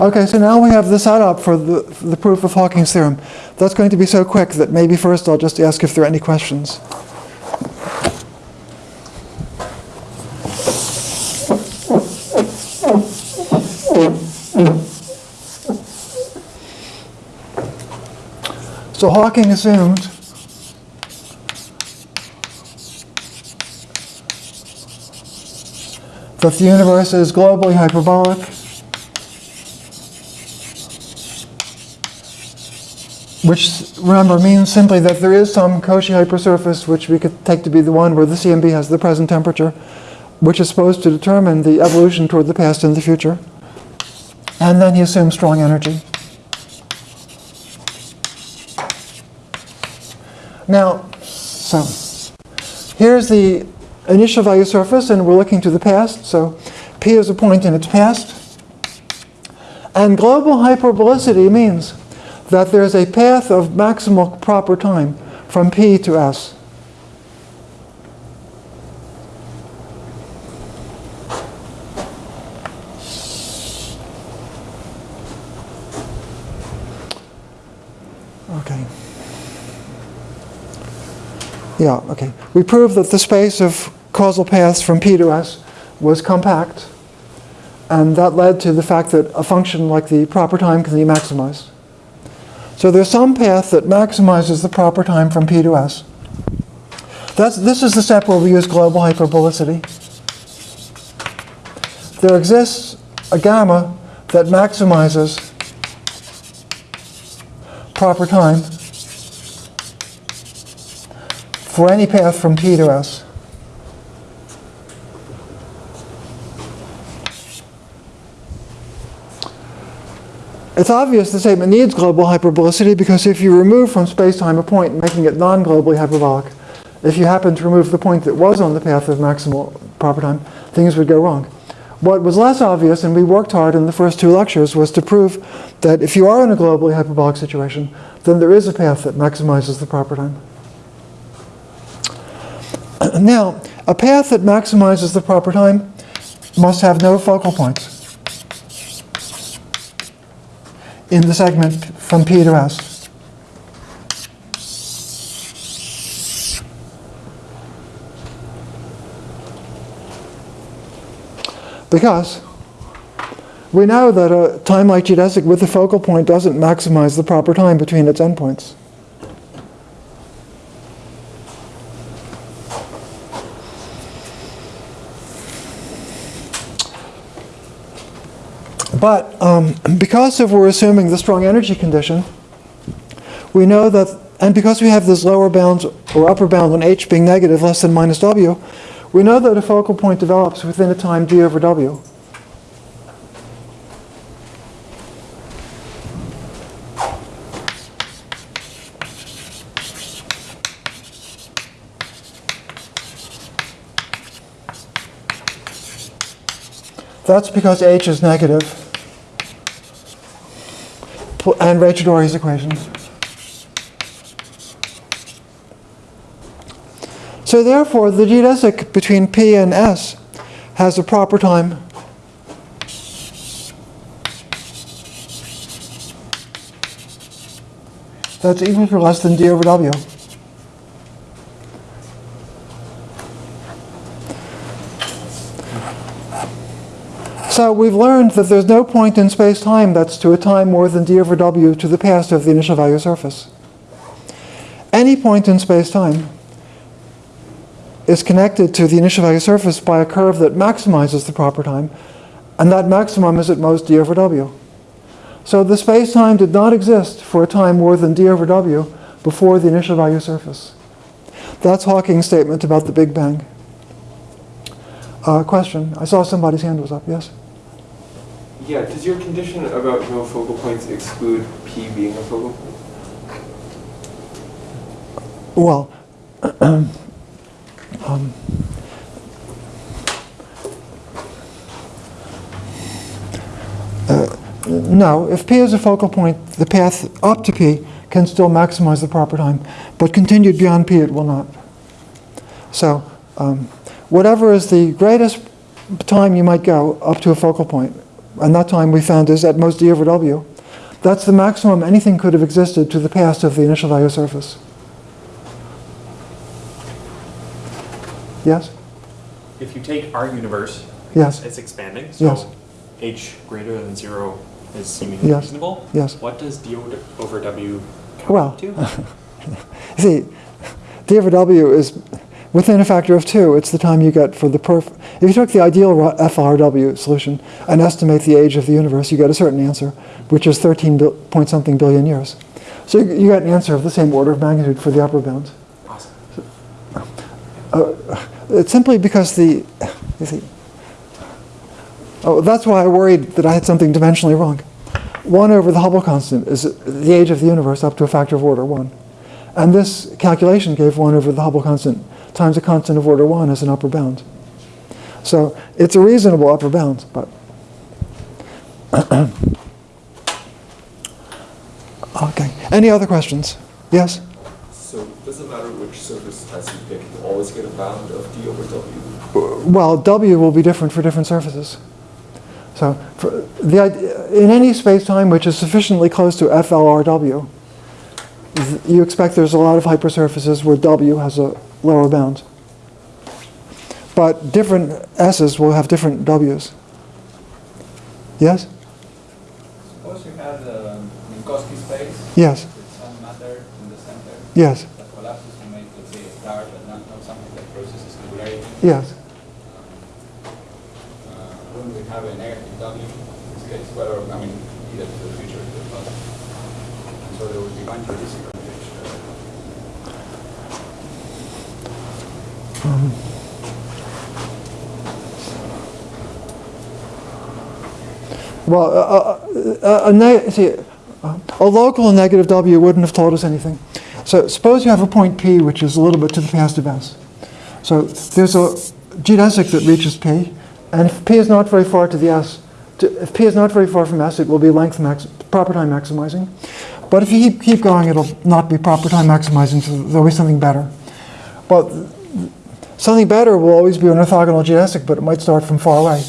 Okay, so now we have the setup for the, for the proof of Hawking's theorem. That's going to be so quick that maybe first I'll just ask if there are any questions. So Hawking assumed that the universe is globally hyperbolic which remember means simply that there is some Cauchy hypersurface which we could take to be the one where the CMB has the present temperature which is supposed to determine the evolution toward the past and the future and then he assumes strong energy now so here's the initial value surface and we're looking to the past. So P is a point in its past. And global hyperbolicity means that there's a path of maximal proper time from P to S. Okay. Yeah, okay. We proved that the space of causal paths from P to S was compact, and that led to the fact that a function like the proper time can be maximized. So there's some path that maximizes the proper time from P to S. That's, this is the step where we use global hyperbolicity. There exists a gamma that maximizes proper time for any path from P to S. It's obvious the statement needs global hyperbolicity because if you remove from space-time a point, making it non-globally hyperbolic, if you happen to remove the point that was on the path of maximal proper time, things would go wrong. What was less obvious, and we worked hard in the first two lectures, was to prove that if you are in a globally hyperbolic situation, then there is a path that maximizes the proper time. Now, a path that maximizes the proper time must have no focal points in the segment from P to S. Because we know that a time like geodesic with a focal point doesn't maximize the proper time between its endpoints. But um, because if we're assuming the strong energy condition, we know that, and because we have this lower bound or upper bound on h being negative, less than minus w, we know that a focal point develops within a time d over w. That's because h is negative. And Raychaudhuri's equation. So therefore, the geodesic between P and S has a proper time that's equal to less than d over w. So we've learned that there's no point in space-time that's to a time more than d over w to the past of the initial value surface. Any point in space-time is connected to the initial value surface by a curve that maximizes the proper time, and that maximum is at most d over w. So the space-time did not exist for a time more than d over w before the initial value surface. That's Hawking's statement about the Big Bang. Uh, question. I saw somebody's hand was up. Yes? Yeah, does your condition about no focal points exclude P being a focal point? Well, um, uh, no, if P is a focal point, the path up to P can still maximize the proper time, but continued beyond P it will not. So, um, whatever is the greatest time you might go up to a focal point, and that time we found is at most d over w, that's the maximum anything could have existed to the past of the initial value surface. Yes? If you take our universe, Yes. it's expanding, Yes. so h greater than zero is seemingly Yes. reasonable. Yes. What does d over, w come Well, to? See, d over w is within a factor of two. It's the time you get for the perf. If you took the ideal FRW solution and estimate the age of the universe, you get a certain answer, which is 13 point something billion years. So you, you get an answer of the same order of magnitude for the upper bound. Awesome. Uh, it's simply because the, you see, oh, that's why I worried that I had something dimensionally wrong. 1 over the Hubble constant is the age of the universe up to a factor of order 1. And this calculation gave 1 over the Hubble constant times a constant of order 1 as an upper bound. So it's a reasonable upper bound, but. okay. Any other questions? Yes? So it doesn't matter which surface as you pick, you always get a bound of d over w. Well, W will be different for different surfaces. So for the, ide- in any space-time which is sufficiently close to FLRW, you expect there's a lot of hypersurfaces where W has a lower bound. But different S's will have different W's. Yes? Suppose you have the Minkowski space Yes. with some matter in the center Yes. that collapses to make, let's say, a star, but not, not something that processes singularity. Yes. Uh, wouldn't we have a negative W in this case? Whether, I mean, either to the future or to the past. And so there would be one tradition which Well, uh, uh, a, ne- see, uh, a local negative W wouldn't have told us anything. So suppose you have a point P which is a little bit to the past of S. So there's a geodesic that reaches P, and if P is not very far to the S, to, if P is not very far from S, it will be length max, proper time maximizing. But if you keep, keep going, it'll not be proper time maximizing, so there'll be something better. But something better will always be an orthogonal geodesic, but it might start from far away.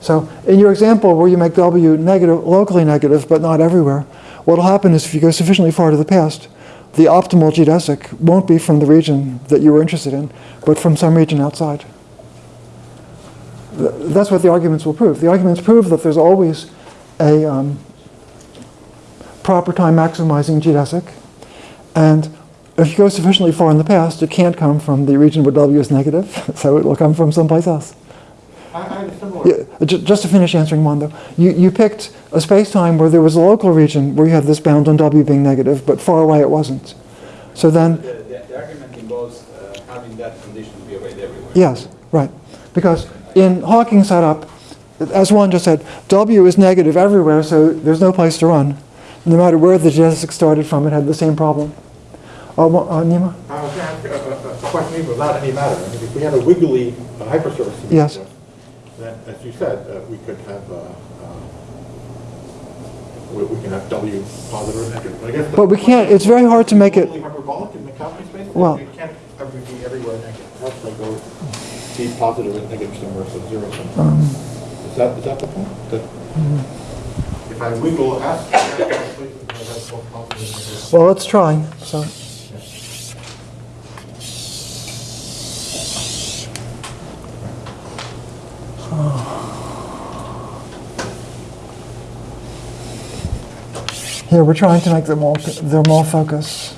So in your example where you make W negative, locally negative, but not everywhere, what will happen is if you go sufficiently far to the past, the optimal geodesic won't be from the region that you were interested in, but from some region outside. Th- That's what the arguments will prove. The arguments prove that there's always a um, proper time maximizing geodesic, and if you go sufficiently far in the past, it can't come from the region where W is negative, so it will come from someplace else. I, I had a similar. Yeah, just to finish answering one though, you, you picked a space-time where there was a local region where you had this bound on W being negative, but far away it wasn't. So then, The, the, the argument involves uh, having that condition be obeyed everywhere. yes, right. Because in Hawking's setup, as Juan just said, W is negative everywhere, so there's no place to run. No matter where the geodesic started from, it had the same problem. Uh, wha- uh, Nima? I was going to ask a, a, a question even without any matter. I mean, if we had a wiggly uh, hypersurface. Yes. with, Then, as you said, uh, we could have, uh, uh, we, we can have W positive or negative. I guess But we can't- it's very hard to make it- hyperbolic in the Minkowski space? Well- It can't ever be everywhere negative. Has to go be positive and negative somewhere, so zero somewhere. Um, Is that, is that the point? That If I wiggle S, places where that's both positive and negative. Well, let's try. So, here we're trying to make them all them all focus.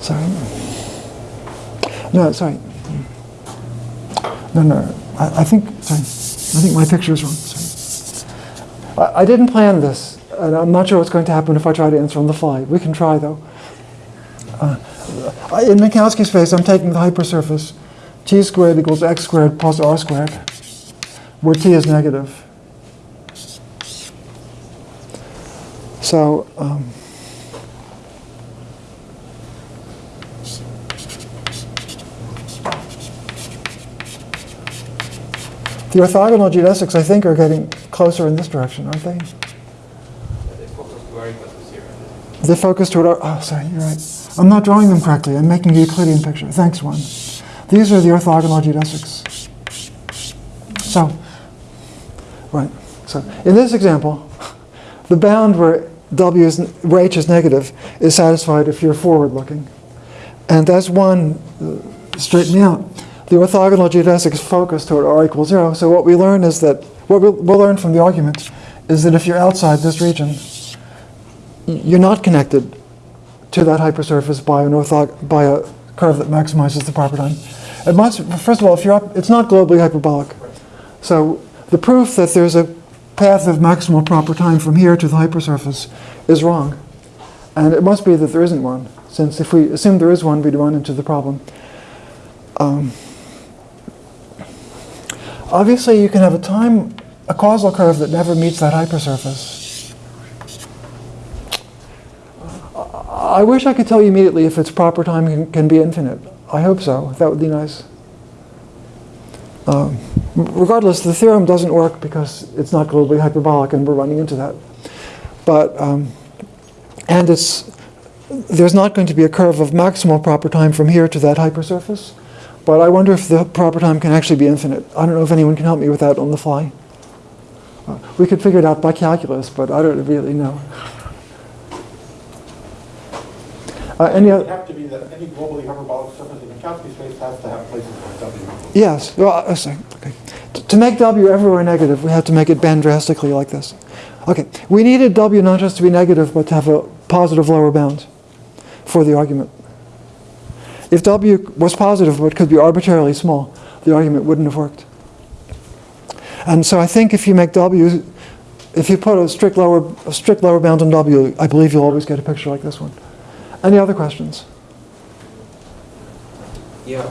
Sorry. No, sorry. No, no. I, I think sorry. I think my picture is wrong. Sorry. I, I didn't plan this, and I'm not sure what's going to happen if I try to answer on the fly. We can try, though. Uh, in Minkowski space, I'm taking the hypersurface t squared equals x squared plus r squared, where t is negative. So, um, the orthogonal geodesics, I think, are getting closer in this direction, aren't they? They focus toward oh, sorry, you're right. I'm not drawing them correctly. I'm making a Euclidean picture. Thanks, Juan. These are the orthogonal geodesics. So, right. So, in this example, the bound where W is, where H is negative is satisfied if you're forward looking. And as Juan uh, straightened me out, the orthogonal geodesics focus toward R equals zero. So what we learn is that, what we'll, we'll learn from the argument is that if you're outside this region, you're not connected to that hypersurface by an by a curve that maximizes the proper time. First of all, if you're up, it's not globally hyperbolic. So the proof that there's a path of maximal proper time from here to the hypersurface is wrong. And it must be that there isn't one, since if we assume there is one, we'd run into the problem. Um, obviously, you can have a time, a causal curve that never meets that hypersurface. I wish I could tell you immediately if its proper time can, can be infinite. I hope so. That would be nice. Um, regardless, the theorem doesn't work because it's not globally hyperbolic, and we're running into that. But um, and it's there's not going to be a curve of maximal proper time from here to that hypersurface. But I wonder if the proper time can actually be infinite. I don't know if anyone can help me with that on the fly. Uh, we could figure it out by calculus, but I don't really know. Uh, any It other? would have to be that any globally hyperbolic surface in Minkowski space has to have places where W. Yes. Well, uh, sorry. Okay. T- To make W everywhere negative, we have to make it bend drastically like this. Okay. We needed W not just to be negative, but to have a positive lower bound for the argument. If W was positive but could be arbitrarily small, the argument wouldn't have worked. And so I think if you make W, if you put a strict lower, a strict lower bound on W, I believe you'll always get a picture like this one. Any other questions? Yeah,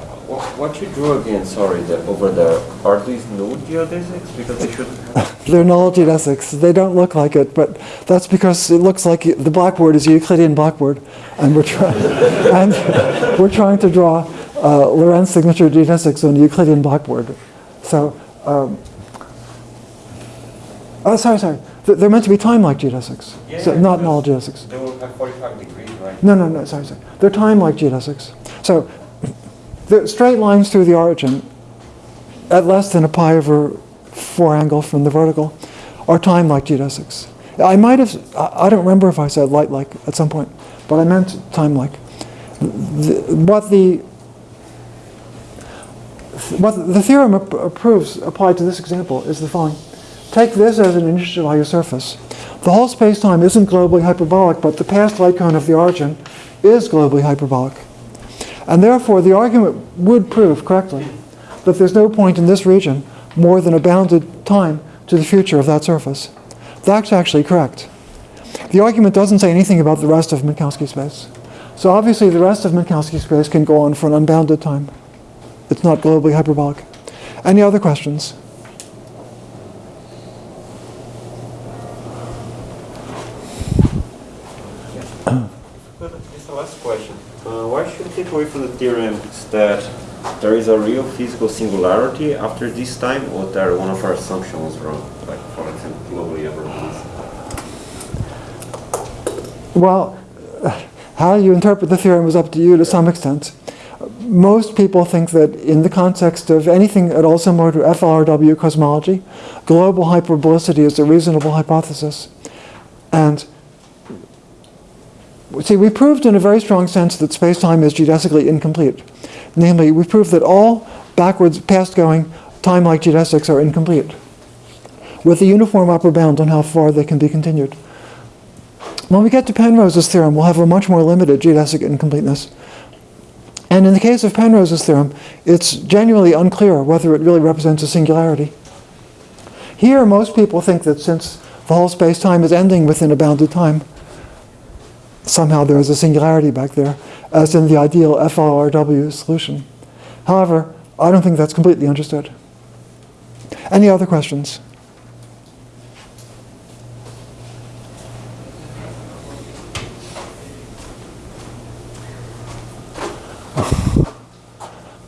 what you drew again, sorry, the, over there, are these null geodesics? Because they shouldn't have. They're null geodesics. They don't look like it, but that's because it looks like the blackboard is a Euclidean blackboard, and we're trying and we're trying to draw uh, Lorentz signature geodesics on a Euclidean blackboard. So, um, oh, sorry, sorry. They're meant to be time-like geodesics, so Yeah, not null geodesics. They will have 45 degrees? No, no, no, sorry, sorry. They're time-like geodesics. So the straight lines through the origin at less than a pi over 4 angle from the vertical are time-like geodesics. I might have, I don't remember if I said light-like at some point, but I meant time-like. The- What the what the theorem proves applied to this example is the following. Take this as an initial value surface. The whole space-time isn't globally hyperbolic, but the past light cone of the origin is globally hyperbolic. And therefore, the argument would prove correctly that there's no point in this region more than a bounded time to the future of that surface. That's actually correct. The argument doesn't say anything about the rest of Minkowski space. So obviously the rest of Minkowski space can go on for an unbounded time. It's not globally hyperbolic. Any other questions? But Just the last question. Uh, why should we take away from the theorem is that there is a real physical singularity after this time, or that one of our assumptions was wrong? Like, for example, globally hyperbolic. Well, how you interpret the theorem is up to you to some extent. Most people think that in the context of anything at all similar to FLRW cosmology, global hyperbolicity is a reasonable hypothesis. And see, we proved in a very strong sense that space-time is geodesically incomplete. Namely, we proved that all backwards, past-going, time-like geodesics are incomplete, with a uniform upper bound on how far they can be continued. When we get to Penrose's theorem, we'll have a much more limited geodesic incompleteness. And in the case of Penrose's theorem, it's genuinely unclear whether it really represents a singularity. Here, most people think that since the whole space-time is ending within a bounded time, somehow there is a singularity back there, as in the ideal FLRW solution. However, I don't think that's completely understood. Any other questions?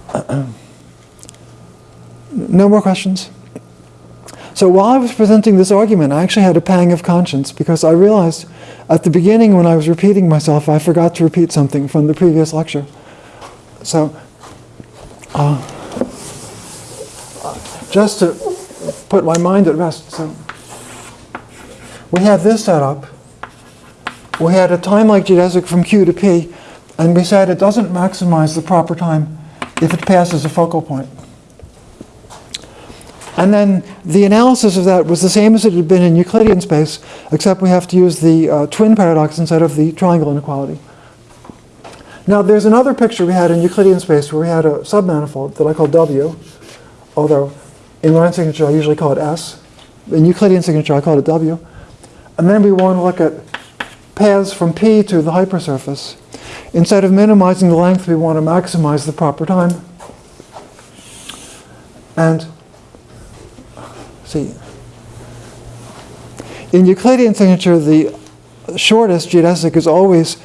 No more questions? So while I was presenting this argument, I actually had a pang of conscience because I realized at the beginning when I was repeating myself, I forgot to repeat something from the previous lecture. So, uh, just to put my mind at rest, so we had this set up. We had a time-like geodesic from Q to P, and we said it doesn't maximize the proper time if it passes a focal point. And then the analysis of that was the same as it had been in Euclidean space, except we have to use the uh, twin paradox instead of the triangle inequality. Now, there's another picture we had in Euclidean space where we had a submanifold that I call W, although in line signature I usually call it S. In Euclidean signature I call it W. And then we want to look at paths from P to the hypersurface. Instead of minimizing the length, we want to maximize the proper time. And see, in Euclidean signature, the shortest geodesic is always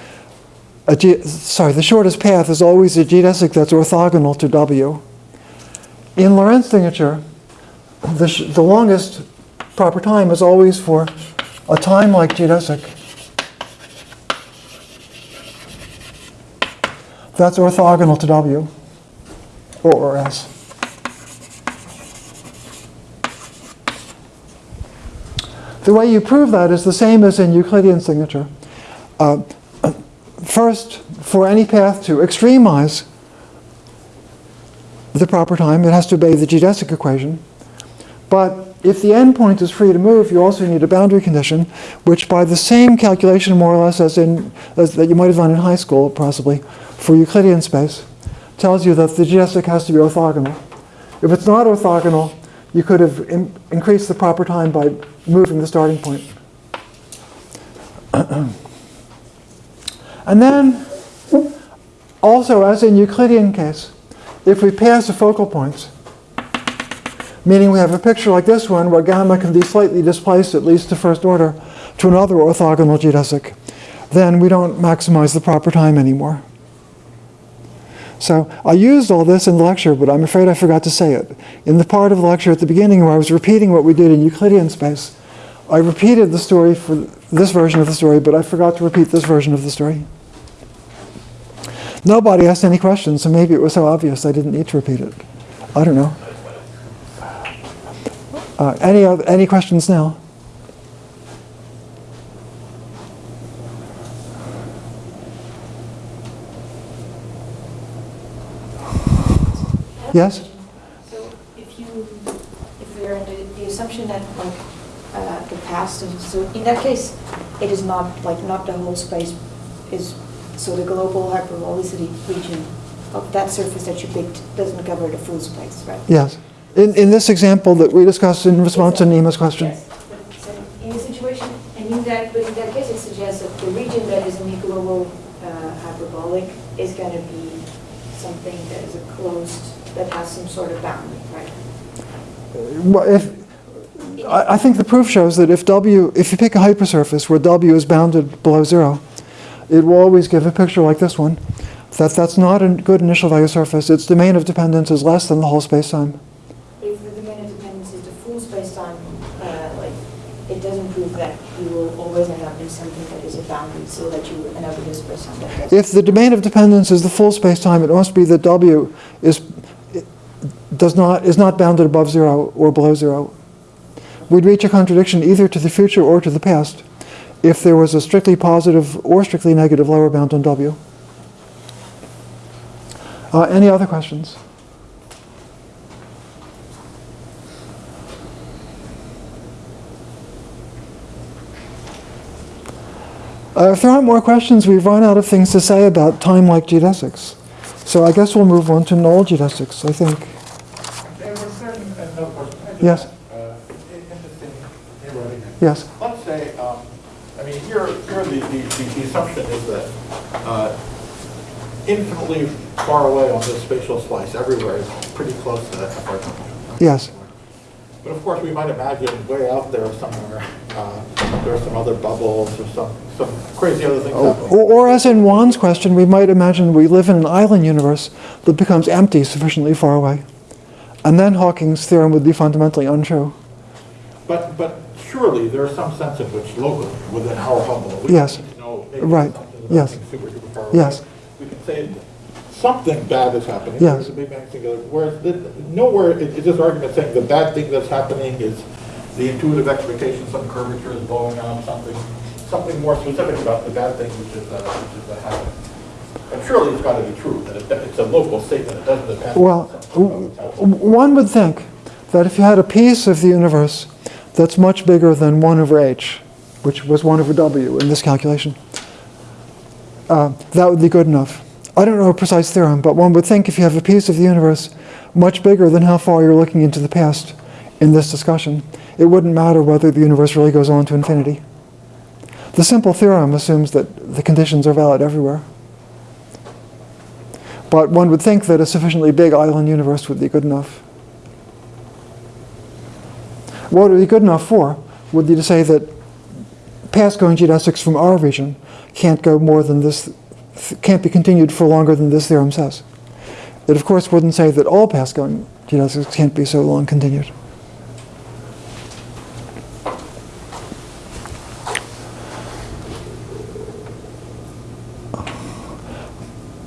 a ge- sorry, the shortest path is always a geodesic that's orthogonal to W. In Lorentz signature, the, the longest proper time is always for a time-like geodesic that's orthogonal to W or, or S. The way you prove that is the same as in Euclidean signature. Uh, first, for any path to extremize the proper time, it has to obey the geodesic equation. But if the endpoint is free to move, you also need a boundary condition, which by the same calculation, more or less, as in as that you might have done in high school, possibly, for Euclidean space, tells you that the geodesic has to be orthogonal. If it's not orthogonal, you could have in- increased the proper time by moving the starting point. and then, also as in Euclidean case, if we pass the focal points, meaning we have a picture like this one where gamma can be slightly displaced, at least to first order, to another orthogonal geodesic, then we don't maximize the proper time anymore. So I used all this in the lecture, but I'm afraid I forgot to say it. In the part of the lecture at the beginning where I was repeating what we did in Euclidean space, I repeated the story for this version of the story, but I forgot to repeat this version of the story. Nobody asked any questions, so maybe it was so obvious I didn't need to repeat it. I don't know. Uh, any, any questions now? Yes? So if you, if we're under the assumption that like, uh, the past, and so in that case, it is not, like, not the whole space is, so the global hyperbolicity region of that surface that you picked doesn't cover the full space, right? Yes. In, in this example that we discussed in response to Nima's question. Yes, so in this situation, and in that, but in that case, it suggests that the region that is in the global uh, hyperbolic is going to be something that is a closed, that has some sort of boundary, right? Well, if, I, I think the proof shows that if W, if you pick a hypersurface where W is bounded below zero, it will always give a picture like this one. That that's not a good initial value surface. Its domain of dependence is less than the whole spacetime. If the domain of dependence is the full space-time, uh, like, it doesn't prove that you will always end up in something that is a boundary, so that you end up with a space-time that. If the domain of dependence is the full spacetime, it must be that W is does not is not bounded above zero or below zero. We'd reach a contradiction either to the future or to the past if there was a strictly positive or strictly negative lower bound on W. Uh, any other questions? Uh, if there aren't more questions, we've run out of things to say about time-like geodesics. So I guess we'll move on to null geodesics, I think. There were certain, uh, no question. I just- Yes. uh, Interesting. Yes. Let's say, um, I mean, here, here the, the, the- the assumption is that uh, infinitely far away on this spatial slice, everywhere is pretty close to that FR Yes. But of course, we might imagine way out there somewhere, uh, there are some other bubbles or some, some crazy other things Or, or as in Juan's question, we might imagine we live in an island universe that becomes empty sufficiently far away. And then Hawking's theorem would be fundamentally untrue. But, but surely there's some sense in which locally, within our humble, we Yes. know Right. Yes. super, super far away. Yes. We can say something bad is happening. Yes. A Big Bang together. Whereas the- nowhere is is this argument saying the bad thing that's happening is the intuitive expectation, some curvature is blowing on something, something more specific about the bad thing which is, uh, which is happening. And surely it's got to be true that it- it's a local statement. It doesn't depend. Well, something about what's happening. w- one would think that if you had a piece of the universe that's much bigger than 1 over h, which was 1 over w in this calculation, uh, that would be good enough. I don't know a precise theorem, but one would think if you have a piece of the universe much bigger than how far you're looking into the past in this discussion, it wouldn't matter whether the universe really goes on to infinity. The simple theorem assumes that the conditions are valid everywhere. But one would think that a sufficiently big island universe would be good enough. What would be good enough for would be to say that past-going geodesics from our region can't go more than this, can't be continued for longer than this theorem says. It of course wouldn't say that all past-going geodesics can't be so long continued.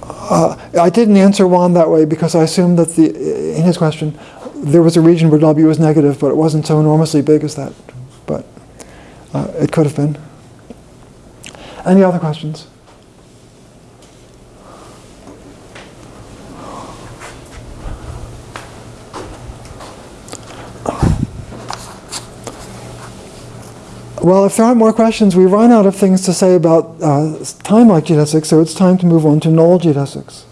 Uh, I didn't answer Juan that way because I assumed that the, in his question, there was a region where W was negative, but it wasn't so enormously big as that. But uh, it could have been. Any other questions? Well, if there aren't more questions, we run out of things to say about uh, time-like geodesics, so it's time to move on to null geodesics.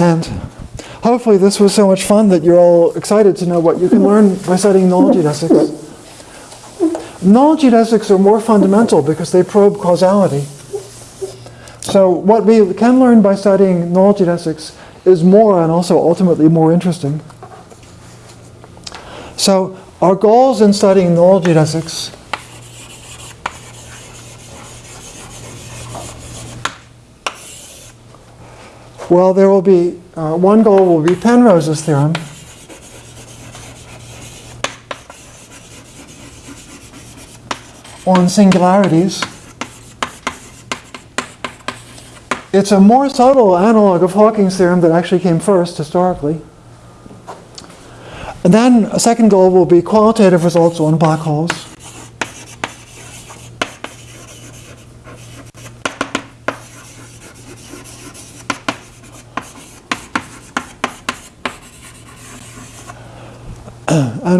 And hopefully this was so much fun that you're all excited to know what you can learn by studying null geodesics. Null geodesics are more fundamental because they probe causality. So what we can learn by studying null geodesics is more and also ultimately more interesting. So our goals in studying null geodesics Well, there will be, uh, one goal will be Penrose's theorem. on singularities. It's a more subtle analog of Hawking's theorem that actually came first historically. And then a second goal will be qualitative results on black holes.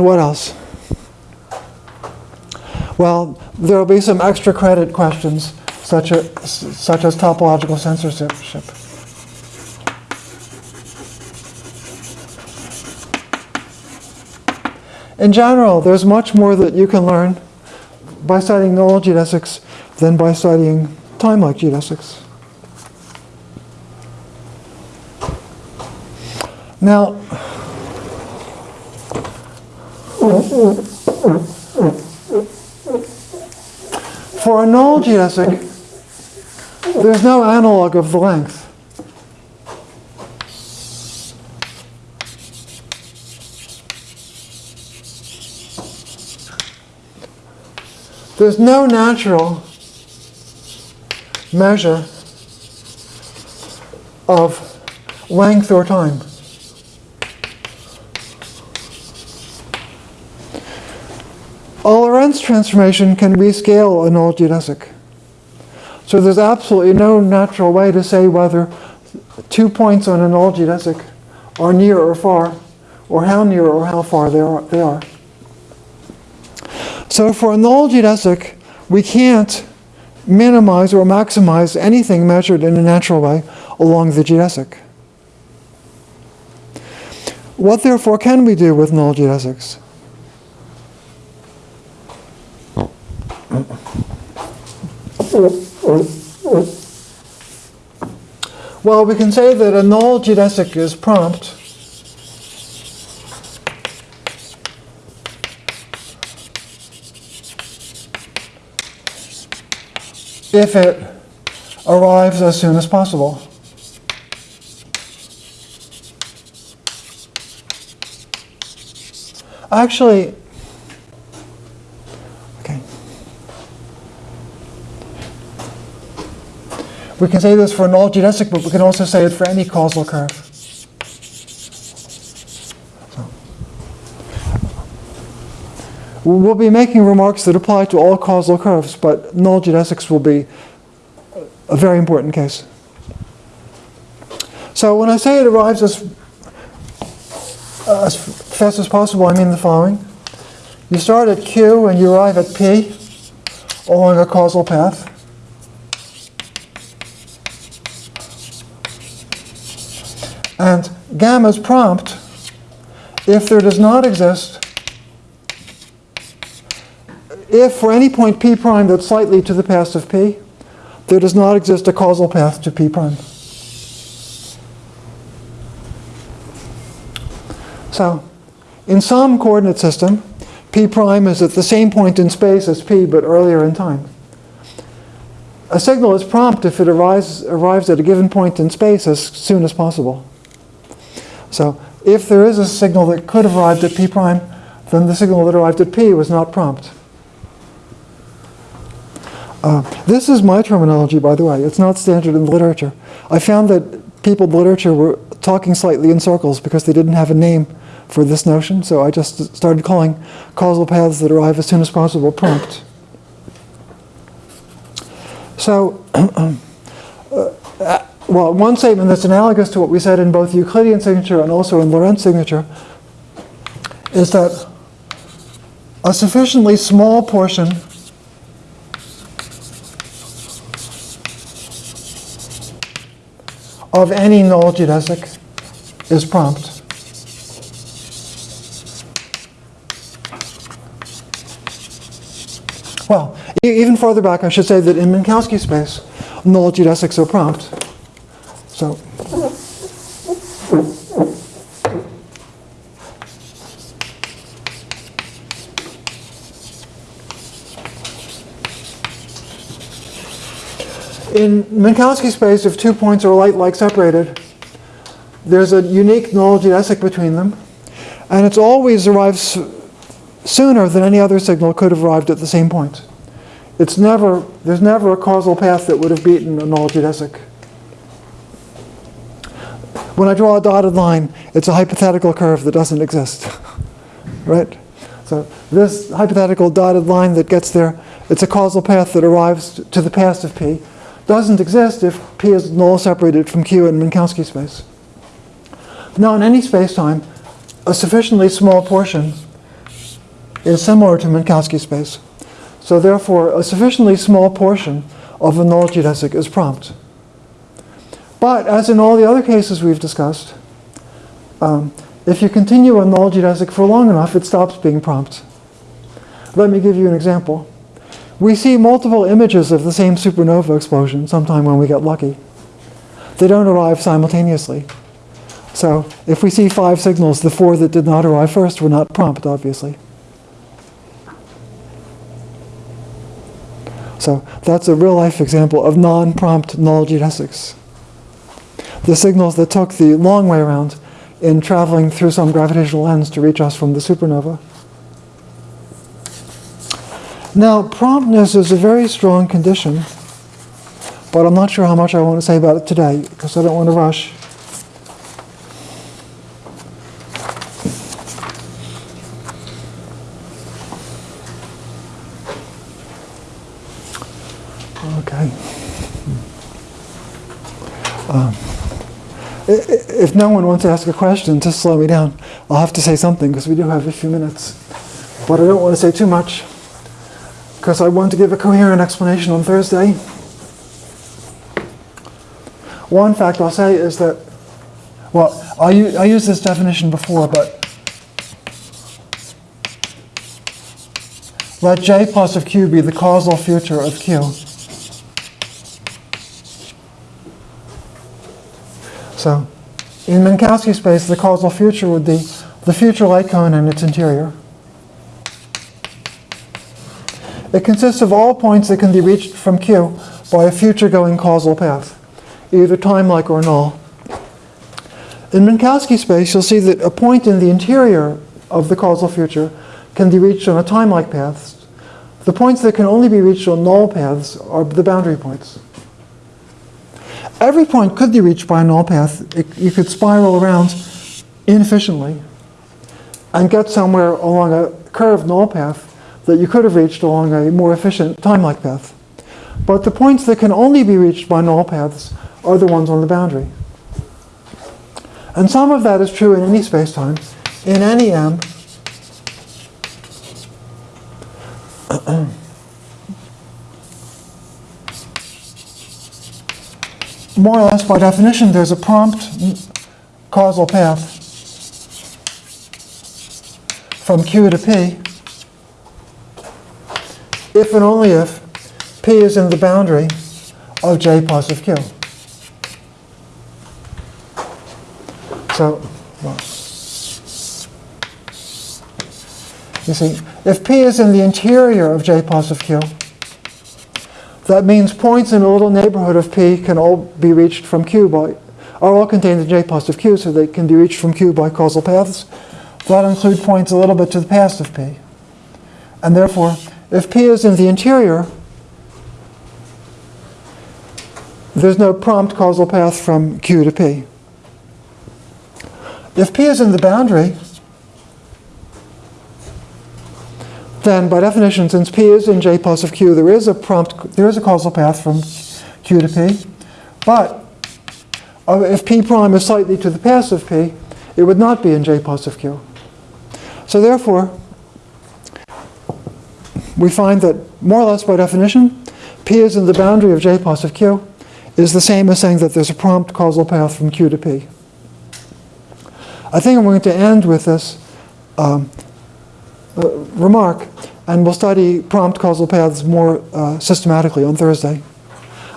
And what else? Well, there will be some extra credit questions, such as, such as topological censorship. In general, there's much more that you can learn by studying null geodesics than by studying time-like geodesics. Now, for a null geodesic, there's no analog of the length. There's no natural measure of length or time. A Lorentz transformation can rescale a null geodesic. So there's absolutely no natural way to say whether two points on a null geodesic are near or far, or how near or how far they are. They are. So for a null geodesic, we can't minimize or maximize anything measured in a natural way along the geodesic. What therefore can we do with null geodesics? Well, we can say that a null geodesic is prompt if it arrives as soon as possible. Actually, We can say this for a null geodesic, but we can also say it for any causal curve. We'll be making remarks that apply to all causal curves, but null geodesics will be a very important case. So when I say it arrives as, as fast as possible, I mean the following. You start at Q and you arrive at P along a causal path. And gamma is prompt if there does not exist if for any point p prime that's slightly to the past of p, there does not exist a causal path to p prime. So, in some coordinate system, p prime is at the same point in space as p, but earlier in time. A signal is prompt if it arrives, arrives at a given point in space as soon as possible. So, if there is a signal that could have arrived at p prime, then the signal that arrived at p was not prompt. Uh, this is my terminology, by the way. It's not standard in the literature. I found that people in the literature were talking slightly in circles because they didn't have a name for this notion, so I just started calling causal paths that arrive as soon as possible prompt. So, uh, well, one statement that's analogous to what we said in both Euclidean signature and also in Lorentz signature is that a sufficiently small portion of any null geodesic is prompt. Well, e even further back, I should say that in Minkowski space, null geodesics are prompt. So, in Minkowski space, if two points are light-like separated, there's a unique null geodesic between them, and it's always arrives sooner than any other signal could have arrived at the same point. It's never, there's never a causal path that would have beaten a null geodesic. When I draw a dotted line, it's a hypothetical curve that doesn't exist, right? So this hypothetical dotted line that gets there, it's a causal path that arrives to the past of P. Doesn't exist if P is null separated from Q in Minkowski space. Now in any spacetime, a sufficiently small portion is similar to Minkowski space. So therefore, a sufficiently small portion of a null geodesic is prompt. But as in all the other cases we've discussed, um, if you continue a null geodesic for long enough, it stops being prompt. Let me give you an example. We see multiple images of the same supernova explosion sometime when we get lucky. They don't arrive simultaneously. So if we see five signals, the four that did not arrive first were not prompt, obviously. So that's a real-life example of non-prompt null geodesics. The signals that took the long way around in traveling through some gravitational lens to reach us from the supernova. Now, promptness is a very strong condition, but I'm not sure how much I want to say about it today because I don't want to rush. Okay. Um, i- i- if no one wants to ask a question, just slow me down. I'll have to say something because we do have a few minutes. But I don't want to say too much because I want to give a coherent explanation on Thursday. One fact I'll say is that, well, I used this definition before, but let J plus of Q be the causal future of Q. So, in Minkowski space, the causal future would be the future light cone and its interior. It consists of all points that can be reached from Q by a future-going causal path, either time-like or null. In Minkowski space, you'll see that a point in the interior of the causal future can be reached on a time-like path. The points that can only be reached on null paths are the boundary points. Every point could be reached by a null path. It, you could spiral around inefficiently and get somewhere along a curved null path that you could have reached along a more efficient time-like path. But the points that can only be reached by null paths are the ones on the boundary. And some of that is true in any spacetime. In any M, more or less by definition, there's a prompt causal path from Q to P if and only if P is in the boundary of J of Q. So, you see, if P is in the interior of J of Q, that means points in a little neighborhood of P can all be reached from Q by, are all contained in J plus of Q, so they can be reached from Q by causal paths. That include points a little bit to the past of P. And therefore, if P is in the interior, there's no prompt causal path from Q to P. If P is in the boundary, then by definition, since P is in J plus of Q, there is a prompt, there is a causal path from Q to P. But uh, if P prime is slightly to the of P, it would not be in J plus of Q. So therefore, we find that more or less by definition, P is in the boundary of J plus of Q is the same as saying that there's a prompt causal path from Q to P. I think I'm going to end with this um, remark, and we'll study prompt causal paths more uh, systematically on Thursday.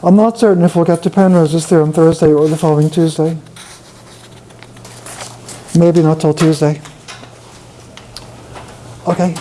I'm not certain if we'll get to Penrose's theorem Thursday or the following Tuesday. Maybe not till Tuesday. Okay,